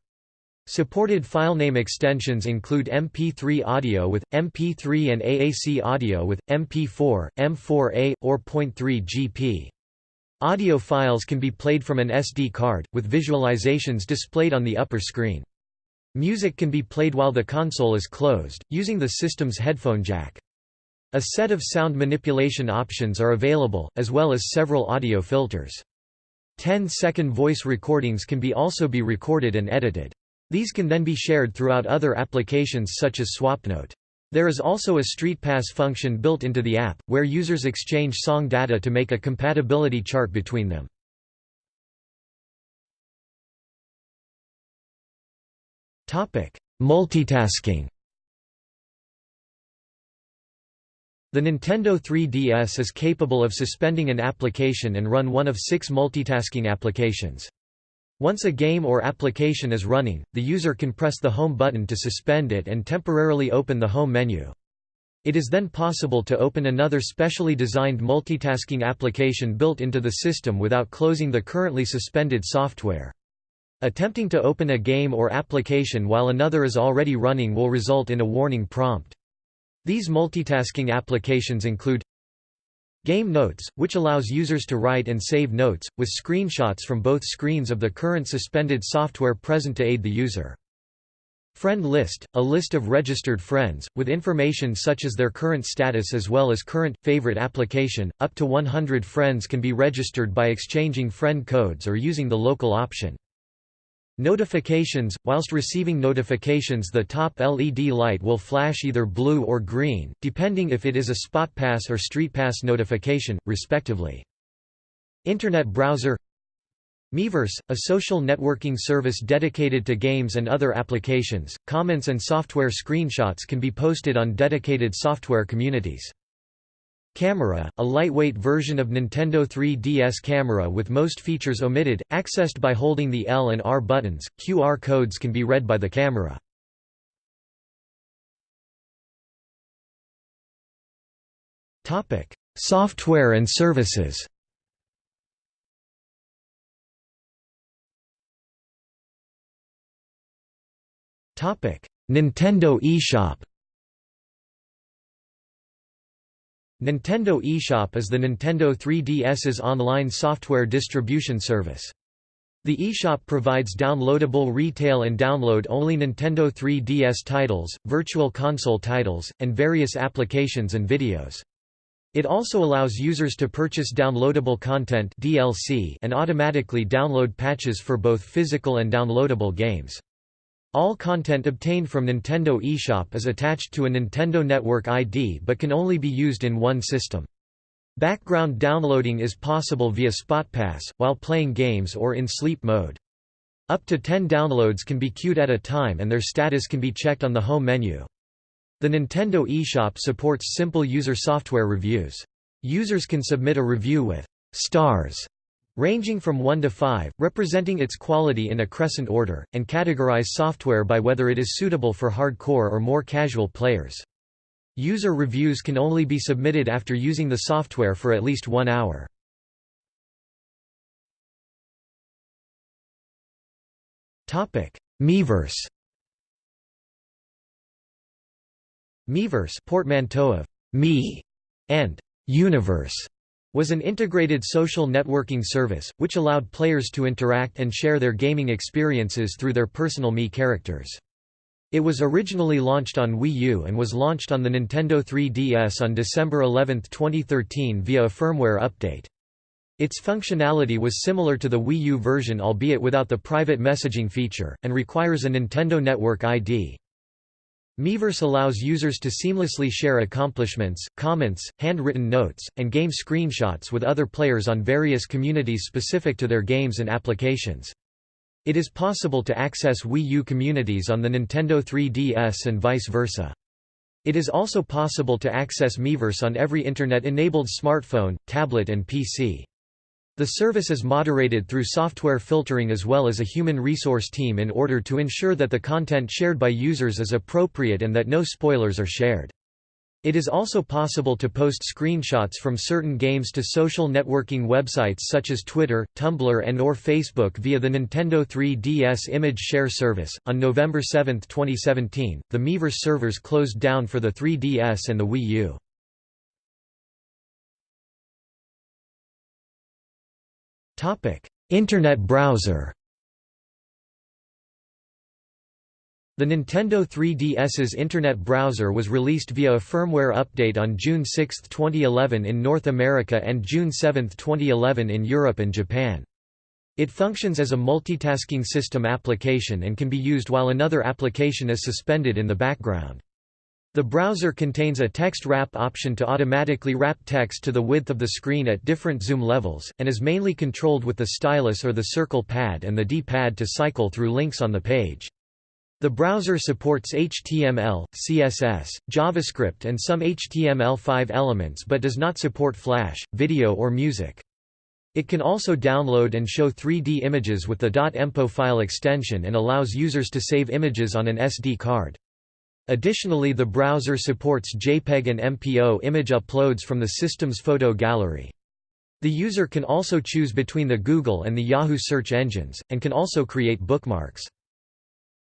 Supported filename extensions include MP3 audio with, MP3 and AAC audio with, MP4, M4A, or .3 GP. Audio files can be played from an SD card, with visualizations displayed on the upper screen. Music can be played while the console is closed, using the system's headphone jack. A set of sound manipulation options are available, as well as several audio filters. 10-second voice recordings can be also be recorded and edited. These can then be shared throughout other applications such as SwapNote. There is also a StreetPass function built into the app, where users exchange song data to make a compatibility chart between them. Multitasking The Nintendo 3DS is capable of suspending an application and run one of six multitasking applications. Once a game or application is running, the user can press the Home button to suspend it and temporarily open the Home menu. It is then possible to open another specially designed multitasking application built into the system without closing the currently suspended software. Attempting to open a game or application while another is already running will result in a warning prompt. These multitasking applications include Game Notes, which allows users to write and save notes, with screenshots from both screens of the current suspended software present to aid the user. Friend List, a list of registered friends, with information such as their current status as well as current, favorite application. Up to 100 friends can be registered by exchanging friend codes or using the local option. Notifications – Whilst receiving notifications the top LED light will flash either blue or green, depending if it is a SpotPass or StreetPass notification, respectively. Internet browser Miiverse, a social networking service dedicated to games and other applications, comments and software screenshots can be posted on dedicated software communities. Camera, a lightweight version of Nintendo 3DS camera with most features omitted, accessed by holding the L and R buttons. QR codes can be read by the camera. Software and services. Nintendo eShop. Nintendo eShop is the Nintendo 3DS's online software distribution service. The eShop provides downloadable retail and download-only Nintendo 3DS titles, Virtual Console titles, and various applications and videos. It also allows users to purchase downloadable content DLC and automatically download patches for both physical and downloadable games. All content obtained from Nintendo eShop is attached to a Nintendo Network ID but can only be used in one system. Background downloading is possible via SpotPass, while playing games or in sleep mode. Up to 10 downloads can be queued at a time and their status can be checked on the home menu. The Nintendo eShop supports simple user software reviews. Users can submit a review with stars ranging from 1 to 5, representing its quality in a crescent order, and categorize software by whether it is suitable for hardcore or more casual players. User reviews can only be submitted after using the software for at least one hour. Miiverse Miiverse portmanteau of me and universe was an integrated social networking service, which allowed players to interact and share their gaming experiences through their personal Mii characters. It was originally launched on Wii U and was launched on the Nintendo 3DS on December 11, 2013 via a firmware update. Its functionality was similar to the Wii U version albeit without the private messaging feature, and requires a Nintendo Network ID. Miiverse allows users to seamlessly share accomplishments, comments, handwritten notes, and game screenshots with other players on various communities specific to their games and applications. It is possible to access Wii U communities on the Nintendo 3DS and vice versa. It is also possible to access Miiverse on every Internet-enabled smartphone, tablet and PC. The service is moderated through software filtering as well as a human resource team in order to ensure that the content shared by users is appropriate and that no spoilers are shared. It is also possible to post screenshots from certain games to social networking websites such as Twitter, Tumblr, and or Facebook via the Nintendo 3DS Image Share service. On November 7, 2017, the Miiverse servers closed down for the 3DS and the Wii U. Internet browser The Nintendo 3DS's Internet browser was released via a firmware update on June 6, 2011 in North America and June 7, 2011 in Europe and Japan. It functions as a multitasking system application and can be used while another application is suspended in the background. The browser contains a text wrap option to automatically wrap text to the width of the screen at different zoom levels, and is mainly controlled with the stylus or the circle pad and the D-pad to cycle through links on the page. The browser supports HTML, CSS, JavaScript and some HTML5 elements but does not support Flash, video or music. It can also download and show 3D images with the .MPO file extension and allows users to save images on an SD card. Additionally the browser supports JPEG and MPO image uploads from the system's photo gallery. The user can also choose between the Google and the Yahoo search engines, and can also create bookmarks.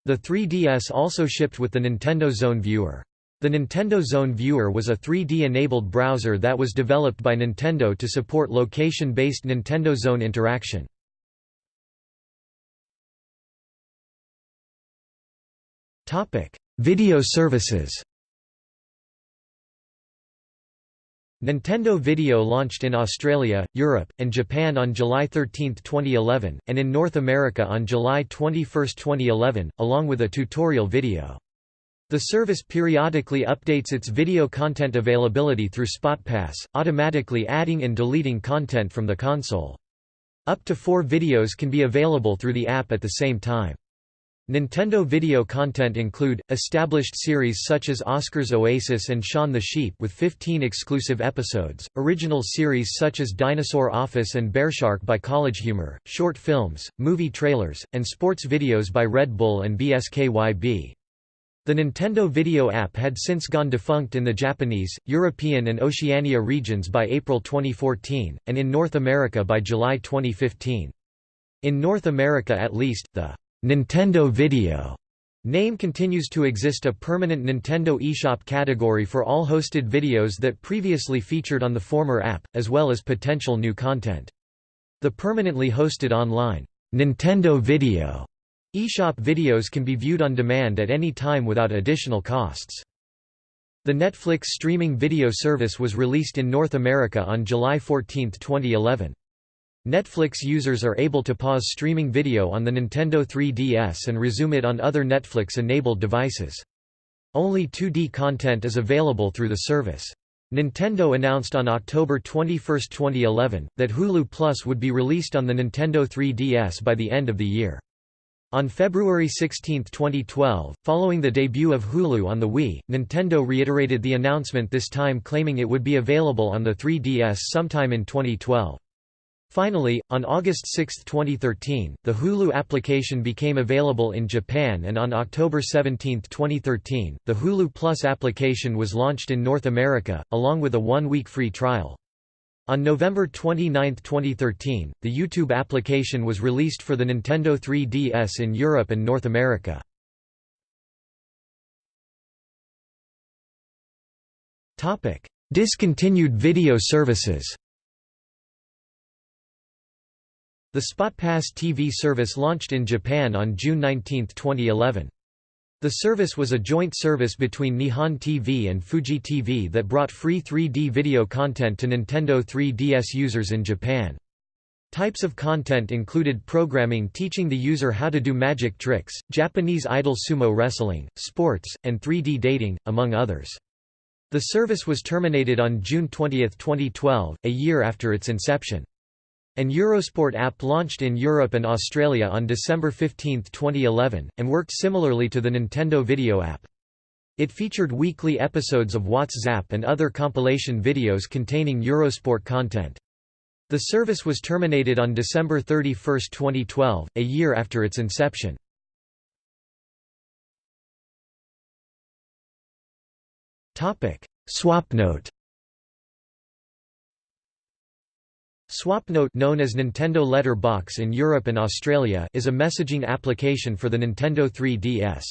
The 3DS also shipped with the Nintendo Zone Viewer. The Nintendo Zone Viewer was a 3D-enabled browser that was developed by Nintendo to support location-based Nintendo Zone interaction. Topic: Video services Nintendo Video launched in Australia, Europe, and Japan on July 13, 2011, and in North America on July 21, 2011, along with a tutorial video. The service periodically updates its video content availability through SpotPass, automatically adding and deleting content from the console. Up to four videos can be available through the app at the same time. Nintendo video content include, established series such as Oscar's Oasis and Shaun the Sheep with 15 exclusive episodes, original series such as Dinosaur Office and Bearshark by College Humor, short films, movie trailers, and sports videos by Red Bull and BSKYB. The Nintendo Video app had since gone defunct in the Japanese, European and Oceania regions by April 2014, and in North America by July 2015. In North America at least, the Nintendo Video name continues to exist a permanent Nintendo eShop category for all hosted videos that previously featured on the former app, as well as potential new content. The permanently hosted online Nintendo Video eShop videos can be viewed on demand at any time without additional costs. The Netflix streaming video service was released in North America on July 14, 2011. Netflix users are able to pause streaming video on the Nintendo 3DS and resume it on other Netflix-enabled devices. Only 2D content is available through the service. Nintendo announced on October 21, 2011, that Hulu Plus would be released on the Nintendo 3DS by the end of the year. On February 16, 2012, following the debut of Hulu on the Wii, Nintendo reiterated the announcement this time claiming it would be available on the 3DS sometime in 2012. Finally, on August 6, 2013, the Hulu application became available in Japan and on October 17, 2013, the Hulu Plus application was launched in North America, along with a one-week free trial. On November 29, 2013, the YouTube application was released for the Nintendo 3DS in Europe and North America. Discontinued video services The SpotPass TV service launched in Japan on June 19, 2011. The service was a joint service between Nihon TV and Fuji TV that brought free 3D video content to Nintendo 3DS users in Japan. Types of content included programming teaching the user how to do magic tricks, Japanese idol sumo wrestling, sports, and 3D dating, among others. The service was terminated on June 20, 2012, a year after its inception. An Eurosport app launched in Europe and Australia on December 15, 2011, and worked similarly to the Nintendo Video app. It featured weekly episodes of Watts Zap and other compilation videos containing Eurosport content. The service was terminated on December 31, 2012, a year after its inception. Swapnote SwapNote known as Nintendo Letter Box in Europe and Australia is a messaging application for the Nintendo 3DS.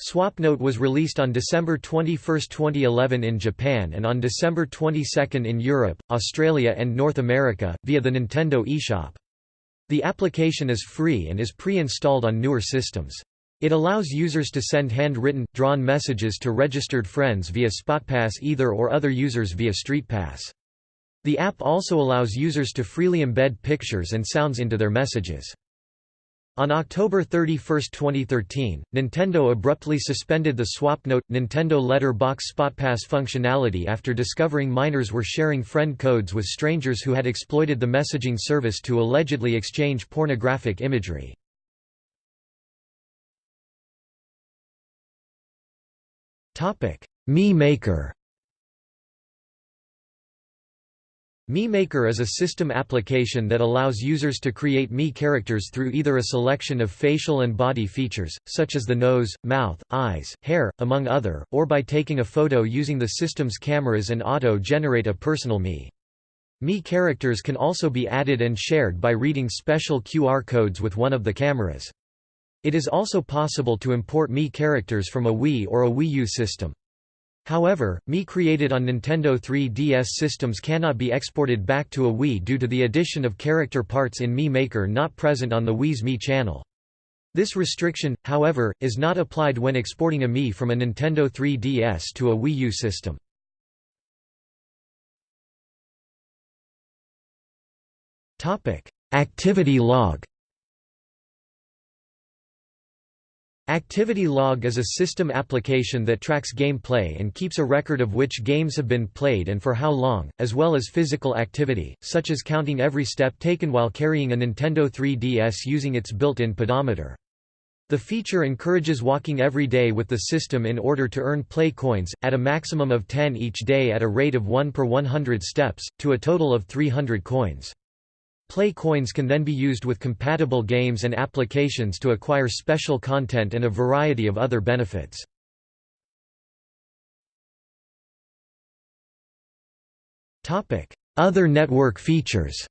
SwapNote was released on December 21, 2011 in Japan and on December 22 in Europe, Australia and North America, via the Nintendo eShop. The application is free and is pre-installed on newer systems. It allows users to send handwritten, drawn messages to registered friends via SpotPass either or other users via StreetPass. The app also allows users to freely embed pictures and sounds into their messages. On October 31, 2013, Nintendo abruptly suspended the SwapNote Nintendo Letter Box SpotPass functionality after discovering minors were sharing friend codes with strangers who had exploited the messaging service to allegedly exchange pornographic imagery. Mii Maker Mii Maker is a system application that allows users to create Mii characters through either a selection of facial and body features, such as the nose, mouth, eyes, hair, among other, or by taking a photo using the system's cameras and auto-generate a personal Mii. Mii characters can also be added and shared by reading special QR codes with one of the cameras. It is also possible to import Mii characters from a Wii or a Wii U system. However, Mii created on Nintendo 3DS systems cannot be exported back to a Wii due to the addition of character parts in Mii Maker not present on the Wii's Mii channel. This restriction, however, is not applied when exporting a Mii from a Nintendo 3DS to a Wii U system. Activity log Activity Log is a system application that tracks gameplay and keeps a record of which games have been played and for how long, as well as physical activity, such as counting every step taken while carrying a Nintendo 3DS using its built-in pedometer. The feature encourages walking every day with the system in order to earn play coins, at a maximum of 10 each day at a rate of 1 per 100 steps, to a total of 300 coins. Play coins can then be used with compatible games and applications to acquire special content and a variety of other benefits. Other network features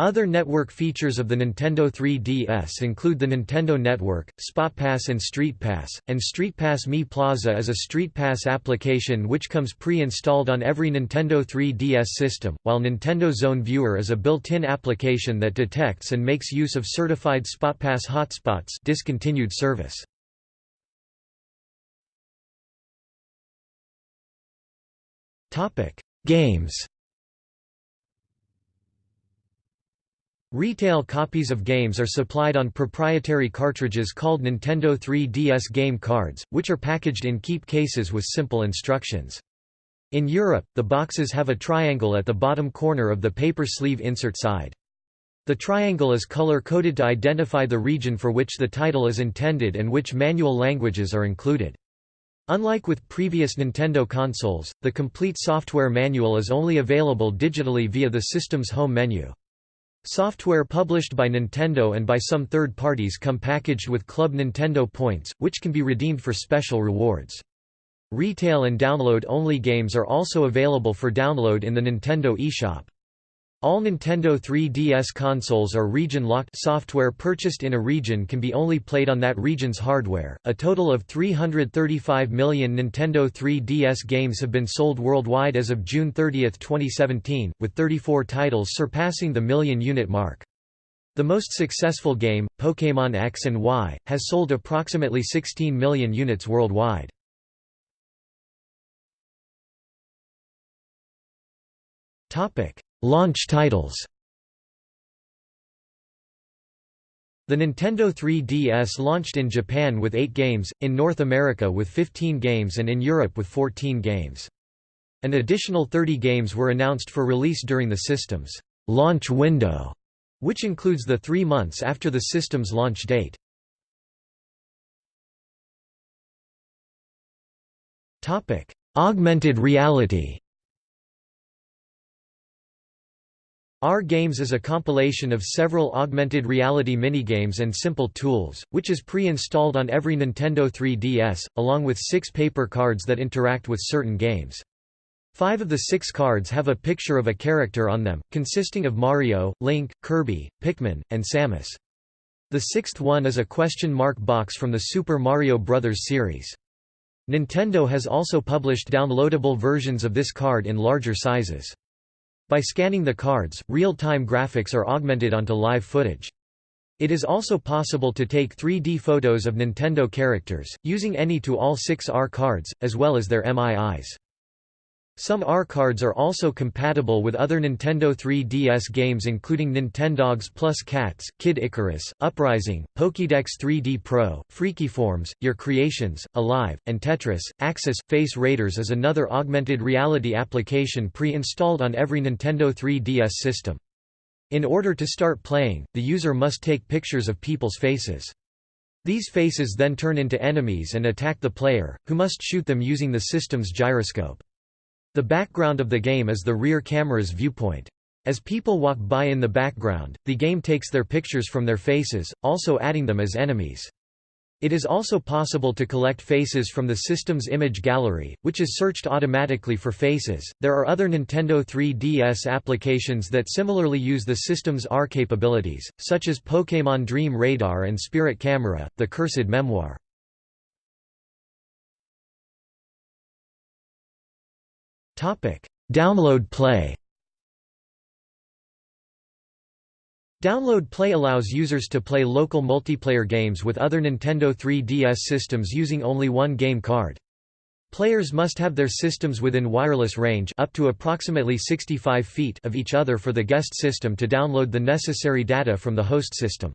Other network features of the Nintendo 3DS include the Nintendo Network, SpotPass and StreetPass, and StreetPass Mii Plaza is a StreetPass application which comes pre-installed on every Nintendo 3DS system, while Nintendo Zone Viewer is a built-in application that detects and makes use of certified SpotPass hotspots discontinued service. Games Retail copies of games are supplied on proprietary cartridges called Nintendo 3DS game cards, which are packaged in keep cases with simple instructions. In Europe, the boxes have a triangle at the bottom corner of the paper sleeve insert side. The triangle is color-coded to identify the region for which the title is intended and which manual languages are included. Unlike with previous Nintendo consoles, the complete software manual is only available digitally via the system's home menu. Software published by Nintendo and by some third parties come packaged with Club Nintendo points, which can be redeemed for special rewards. Retail and download-only games are also available for download in the Nintendo eShop. All Nintendo 3DS consoles are region-locked software purchased in a region can be only played on that region's hardware. A total of 335 million Nintendo 3DS games have been sold worldwide as of June 30, 2017, with 34 titles surpassing the million unit mark. The most successful game, Pokémon X and Y, has sold approximately 16 million units worldwide. Topic: Launch titles The Nintendo 3DS launched in Japan with 8 games, in North America with 15 games and in Europe with 14 games. An additional 30 games were announced for release during the system's launch window, which includes the three months after the system's launch date. Augmented reality AR Games is a compilation of several augmented reality minigames and simple tools, which is pre-installed on every Nintendo 3DS, along with six paper cards that interact with certain games. Five of the six cards have a picture of a character on them, consisting of Mario, Link, Kirby, Pikmin, and Samus. The sixth one is a question mark box from the Super Mario Bros. series. Nintendo has also published downloadable versions of this card in larger sizes. By scanning the cards, real-time graphics are augmented onto live footage. It is also possible to take 3D photos of Nintendo characters, using any to all six AR cards, as well as their MIIs. Some AR cards are also compatible with other Nintendo 3DS games including Nintendogs Plus Cats, Kid Icarus, Uprising, Pokédex 3D Pro, Freakyforms, Your Creations, Alive, and Tetris. Axis Face Raiders is another augmented reality application pre-installed on every Nintendo 3DS system. In order to start playing, the user must take pictures of people's faces. These faces then turn into enemies and attack the player, who must shoot them using the system's gyroscope. The background of the game is the rear camera's viewpoint. As people walk by in the background, the game takes their pictures from their faces, also adding them as enemies. It is also possible to collect faces from the system's image gallery, which is searched automatically for faces. There are other Nintendo 3DS applications that similarly use the system's AR capabilities, such as Pokémon Dream Radar and Spirit Camera, The Cursed Memoir. Topic: Download Play. Download Play allows users to play local multiplayer games with other Nintendo 3DS systems using only one game card. Players must have their systems within wireless range up to approximately 65 feet of each other for the guest system to download the necessary data from the host system.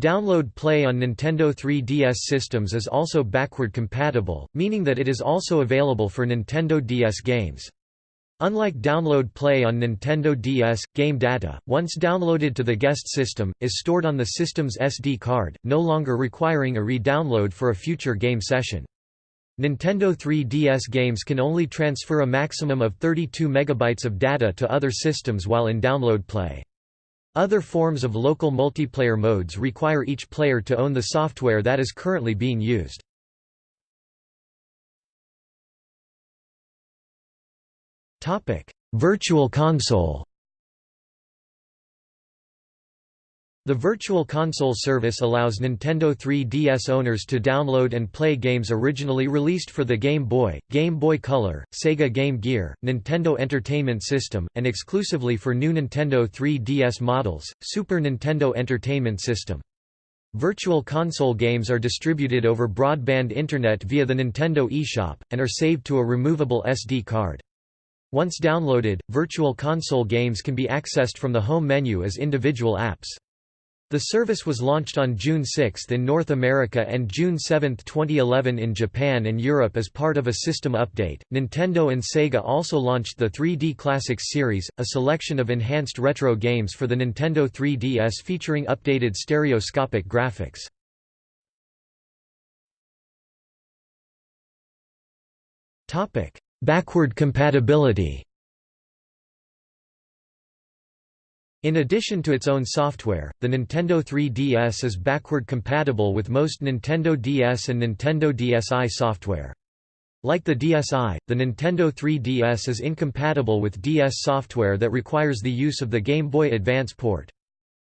Download Play on Nintendo 3DS systems is also backward compatible, meaning that it is also available for Nintendo DS games. Unlike Download Play on Nintendo DS, game data, once downloaded to the guest system, is stored on the system's SD card, no longer requiring a re-download for a future game session. Nintendo 3DS games can only transfer a maximum of 32 MB of data to other systems while in Download Play. Other forms of local multiplayer modes require each player to own the software that is currently being used. Virtual console The Virtual Console service allows Nintendo 3DS owners to download and play games originally released for the Game Boy, Game Boy Color, Sega Game Gear, Nintendo Entertainment System, and exclusively for new Nintendo 3DS models, Super Nintendo Entertainment System. Virtual Console games are distributed over broadband internet via the Nintendo eShop, and are saved to a removable SD card. Once downloaded, Virtual Console games can be accessed from the home menu as individual apps. The service was launched on June 6 in North America and June 7, 2011 in Japan and Europe as part of a system update. Nintendo and Sega also launched the 3D Classics series, a selection of enhanced retro games for the Nintendo 3DS featuring updated stereoscopic graphics. Topic: Backward compatibility. In addition to its own software, the Nintendo 3DS is backward compatible with most Nintendo DS and Nintendo DSi software. Like the DSi, the Nintendo 3DS is incompatible with DS software that requires the use of the Game Boy Advance port.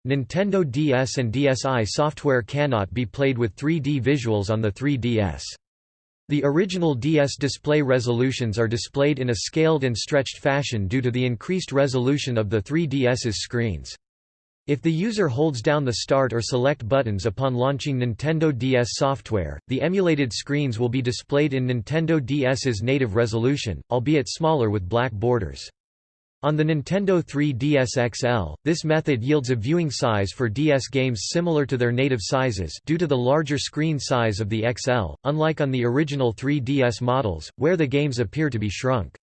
Nintendo DS and DSi software cannot be played with 3D visuals on the 3DS. The original DS display resolutions are displayed in a scaled and stretched fashion due to the increased resolution of the 3DS's screens. If the user holds down the Start or Select buttons upon launching Nintendo DS software, the emulated screens will be displayed in Nintendo DS's native resolution, albeit smaller with black borders. On the Nintendo 3DS XL, this method yields a viewing size for DS games similar to their native sizes due to the larger screen size of the XL, unlike on the original 3DS models, where the games appear to be shrunk.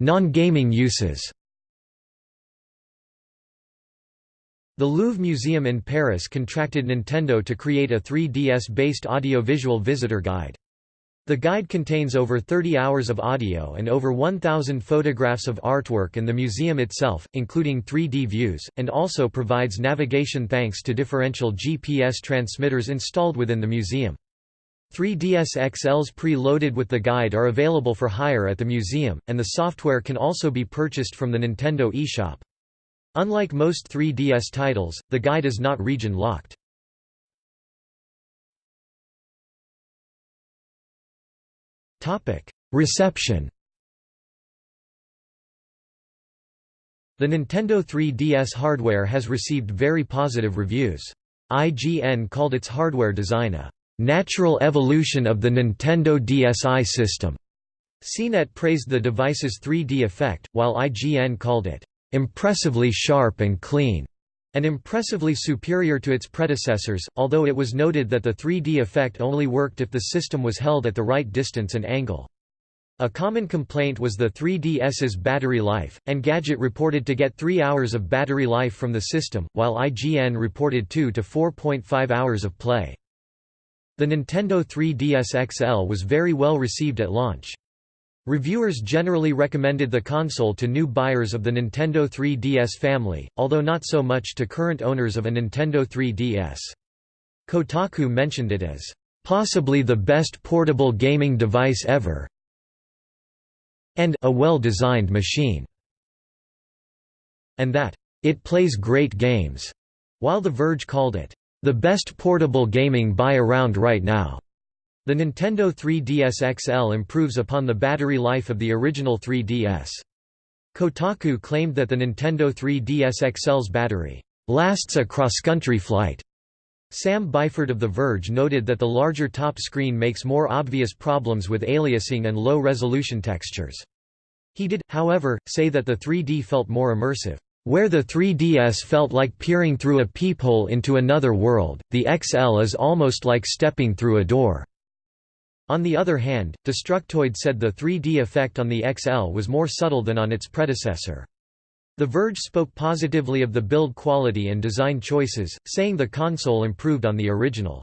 Non-gaming uses The Louvre Museum in Paris contracted Nintendo to create a 3DS-based audio-visual visitor guide. The guide contains over 30 hours of audio and over 1,000 photographs of artwork and the museum itself, including 3D views, and also provides navigation thanks to differential GPS transmitters installed within the museum. 3DS XLs pre-loaded with the guide are available for hire at the museum, and the software can also be purchased from the Nintendo eShop. Unlike most 3DS titles, the guide is not region-locked. Reception The Nintendo 3DS hardware has received very positive reviews. IGN called its hardware design a natural evolution of the Nintendo DSi system. CNET praised the device's 3D effect, while IGN called it impressively sharp and clean and impressively superior to its predecessors, although it was noted that the 3D effect only worked if the system was held at the right distance and angle. A common complaint was the 3DS's battery life, Engadget reported to get 3 hours of battery life from the system, while IGN reported 2 to 4.5 hours of play. The Nintendo 3DS XL was very well received at launch. Reviewers generally recommended the console to new buyers of the Nintendo 3DS family, although not so much to current owners of a Nintendo 3DS. Kotaku mentioned it as, "...possibly the best portable gaming device ever and a well-designed machine", and that, "...it plays great games", while The Verge called it, "...the best portable gaming buy around right now." The Nintendo 3DS XL improves upon the battery life of the original 3DS. Kotaku claimed that the Nintendo 3DS XL's battery lasts a cross-country flight. Sam Byford of The Verge noted that the larger top screen makes more obvious problems with aliasing and low-resolution textures. He did, however, say that the 3D felt more immersive. Where the 3DS felt like peering through a peephole into another world, the XL is almost like stepping through a door. On the other hand, Destructoid said the 3D effect on the XL was more subtle than on its predecessor. The Verge spoke positively of the build quality and design choices, saying the console improved on the original.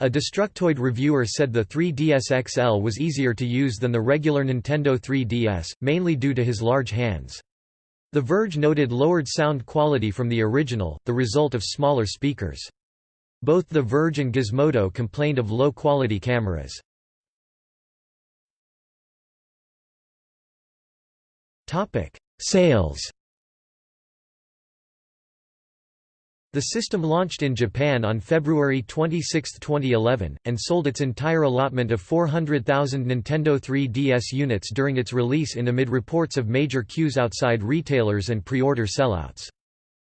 A Destructoid reviewer said the 3DS XL was easier to use than the regular Nintendo 3DS, mainly due to his large hands. The Verge noted lowered sound quality from the original, the result of smaller speakers. Both The Verge and Gizmodo complained of low-quality cameras. Sales The system launched in Japan on February 26, 2011, and sold its entire allotment of 400,000 Nintendo 3DS units during its release in amid reports of major queues outside retailers and pre-order sellouts.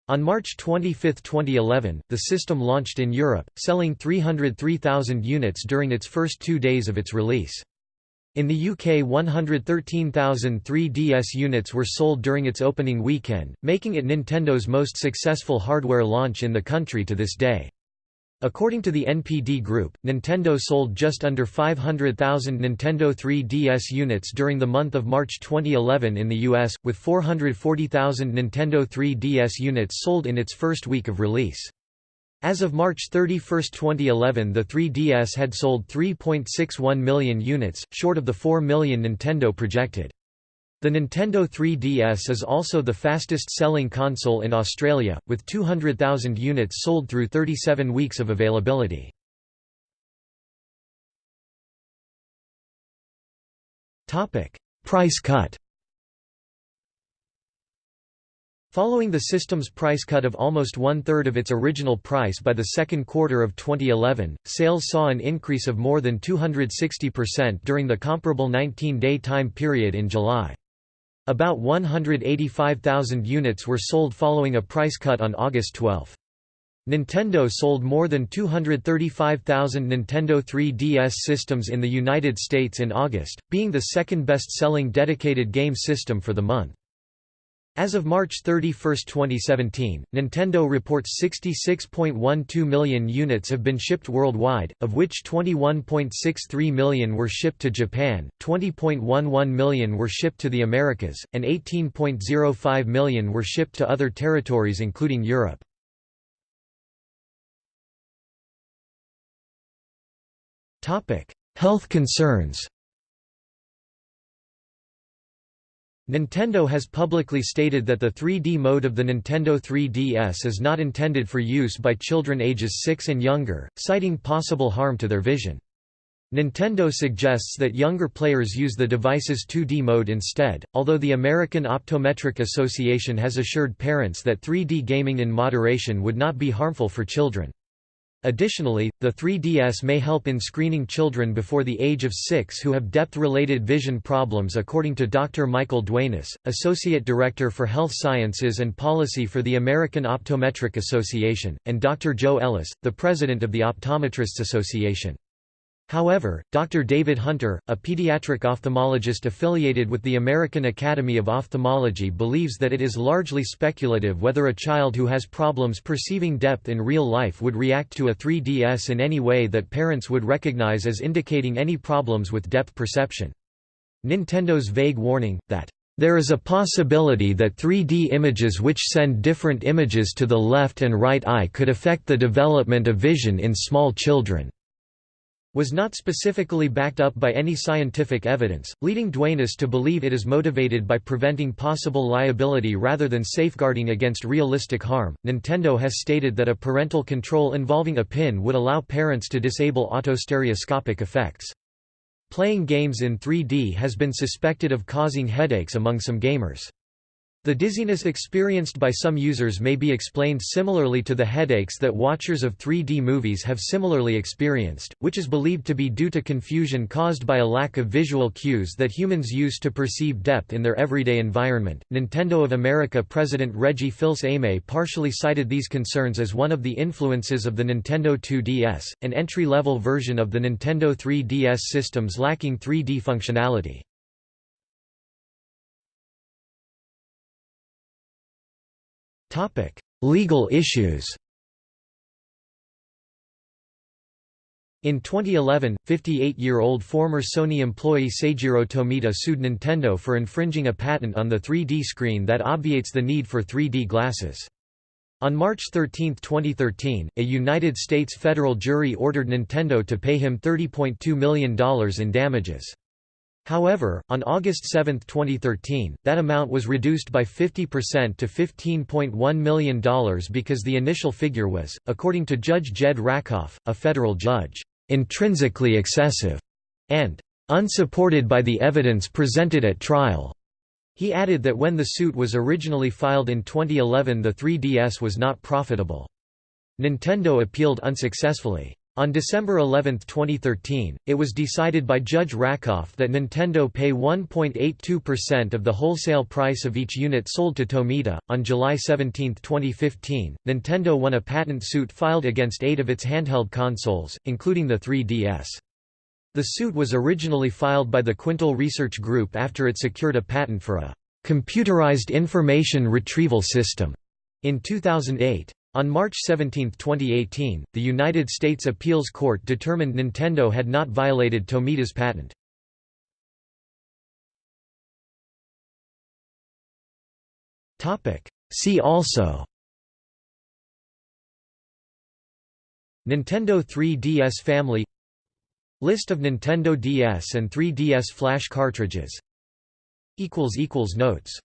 On March 25, 2011, the system launched in Europe, selling 303,000 units during its first two days of its release. In the UK 113,000 3DS units were sold during its opening weekend, making it Nintendo's most successful hardware launch in the country to this day. According to the NPD Group, Nintendo sold just under 500,000 Nintendo 3DS units during the month of March 2011 in the US, with 440,000 Nintendo 3DS units sold in its first week of release. As of March 31, 2011 the 3DS had sold 3.61 million units, short of the 4 million Nintendo projected. The Nintendo 3DS is also the fastest-selling console in Australia, with 200,000 units sold through 37 weeks of availability. Price cut Following the system's price cut of almost one-third of its original price by the second quarter of 2011, sales saw an increase of more than 260% during the comparable 19-day time period in July. About 185,000 units were sold following a price cut on August 12. Nintendo sold more than 235,000 Nintendo 3DS systems in the United States in August, being the second best-selling dedicated game system for the month. As of March 31, 2017, Nintendo reports 66.12 million units have been shipped worldwide, of which 21.63 million were shipped to Japan, 20.11 million were shipped to the Americas, and 18.05 million were shipped to other territories including Europe. Health concerns Nintendo has publicly stated that the 3D mode of the Nintendo 3DS is not intended for use by children ages 6 and younger, citing possible harm to their vision. Nintendo suggests that younger players use the device's 2D mode instead, although the American Optometric Association has assured parents that 3D gaming in moderation would not be harmful for children. Additionally, the 3DS may help in screening children before the age of 6 who have depth-related vision problems according to Dr. Michael Duenas, Associate Director for Health Sciences and Policy for the American Optometric Association, and Dr. Joe Ellis, the President of the Optometrists Association. However, Dr. David Hunter, a pediatric ophthalmologist affiliated with the American Academy of Ophthalmology believes that it is largely speculative whether a child who has problems perceiving depth in real life would react to a 3DS in any way that parents would recognize as indicating any problems with depth perception. Nintendo's vague warning, that there is a possibility that 3D images which send different images to the left and right eye could affect the development of vision in small children was not specifically backed up by any scientific evidence, leading Duenas to believe it is motivated by preventing possible liability rather than safeguarding against realistic harm. Nintendo has stated that a parental control involving a pin would allow parents to disable autostereoscopic effects. Playing games in 3D has been suspected of causing headaches among some gamers. The dizziness experienced by some users may be explained similarly to the headaches that watchers of 3D movies have similarly experienced, which is believed to be due to confusion caused by a lack of visual cues that humans use to perceive depth in their everyday environment. Nintendo of America President Reggie Fils-Aimé partially cited these concerns as one of the influences of the Nintendo 2DS, an entry-level version of the Nintendo 3DS systems lacking 3D functionality. Legal issues In 2011, 58-year-old former Sony employee Seijiro Tomita sued Nintendo for infringing a patent on the 3D screen that obviates the need for 3D glasses. On March 13, 2013, a United States federal jury ordered Nintendo to pay him $30.2 million in damages. However, on August 7, 2013, that amount was reduced by 50% to $15.1 million because the initial figure was, according to Judge Jed Rakoff, a federal judge, "...intrinsically excessive," and "...unsupported by the evidence presented at trial." He added that when the suit was originally filed in 2011 the 3DS was not profitable. Nintendo appealed unsuccessfully. On December 11, 2013, it was decided by Judge Rakoff that Nintendo pay 1.82% of the wholesale price of each unit sold to Tomita. On July 17, 2015, Nintendo won a patent suit filed against eight of its handheld consoles, including the 3DS. The suit was originally filed by the Quintal Research Group after it secured a patent for a computerized information retrieval system in 2008. On March 17, 2018, the United States Appeals Court determined Nintendo had not violated Tomita's patent. See also Nintendo 3DS family List of Nintendo DS and 3DS flash cartridges Notes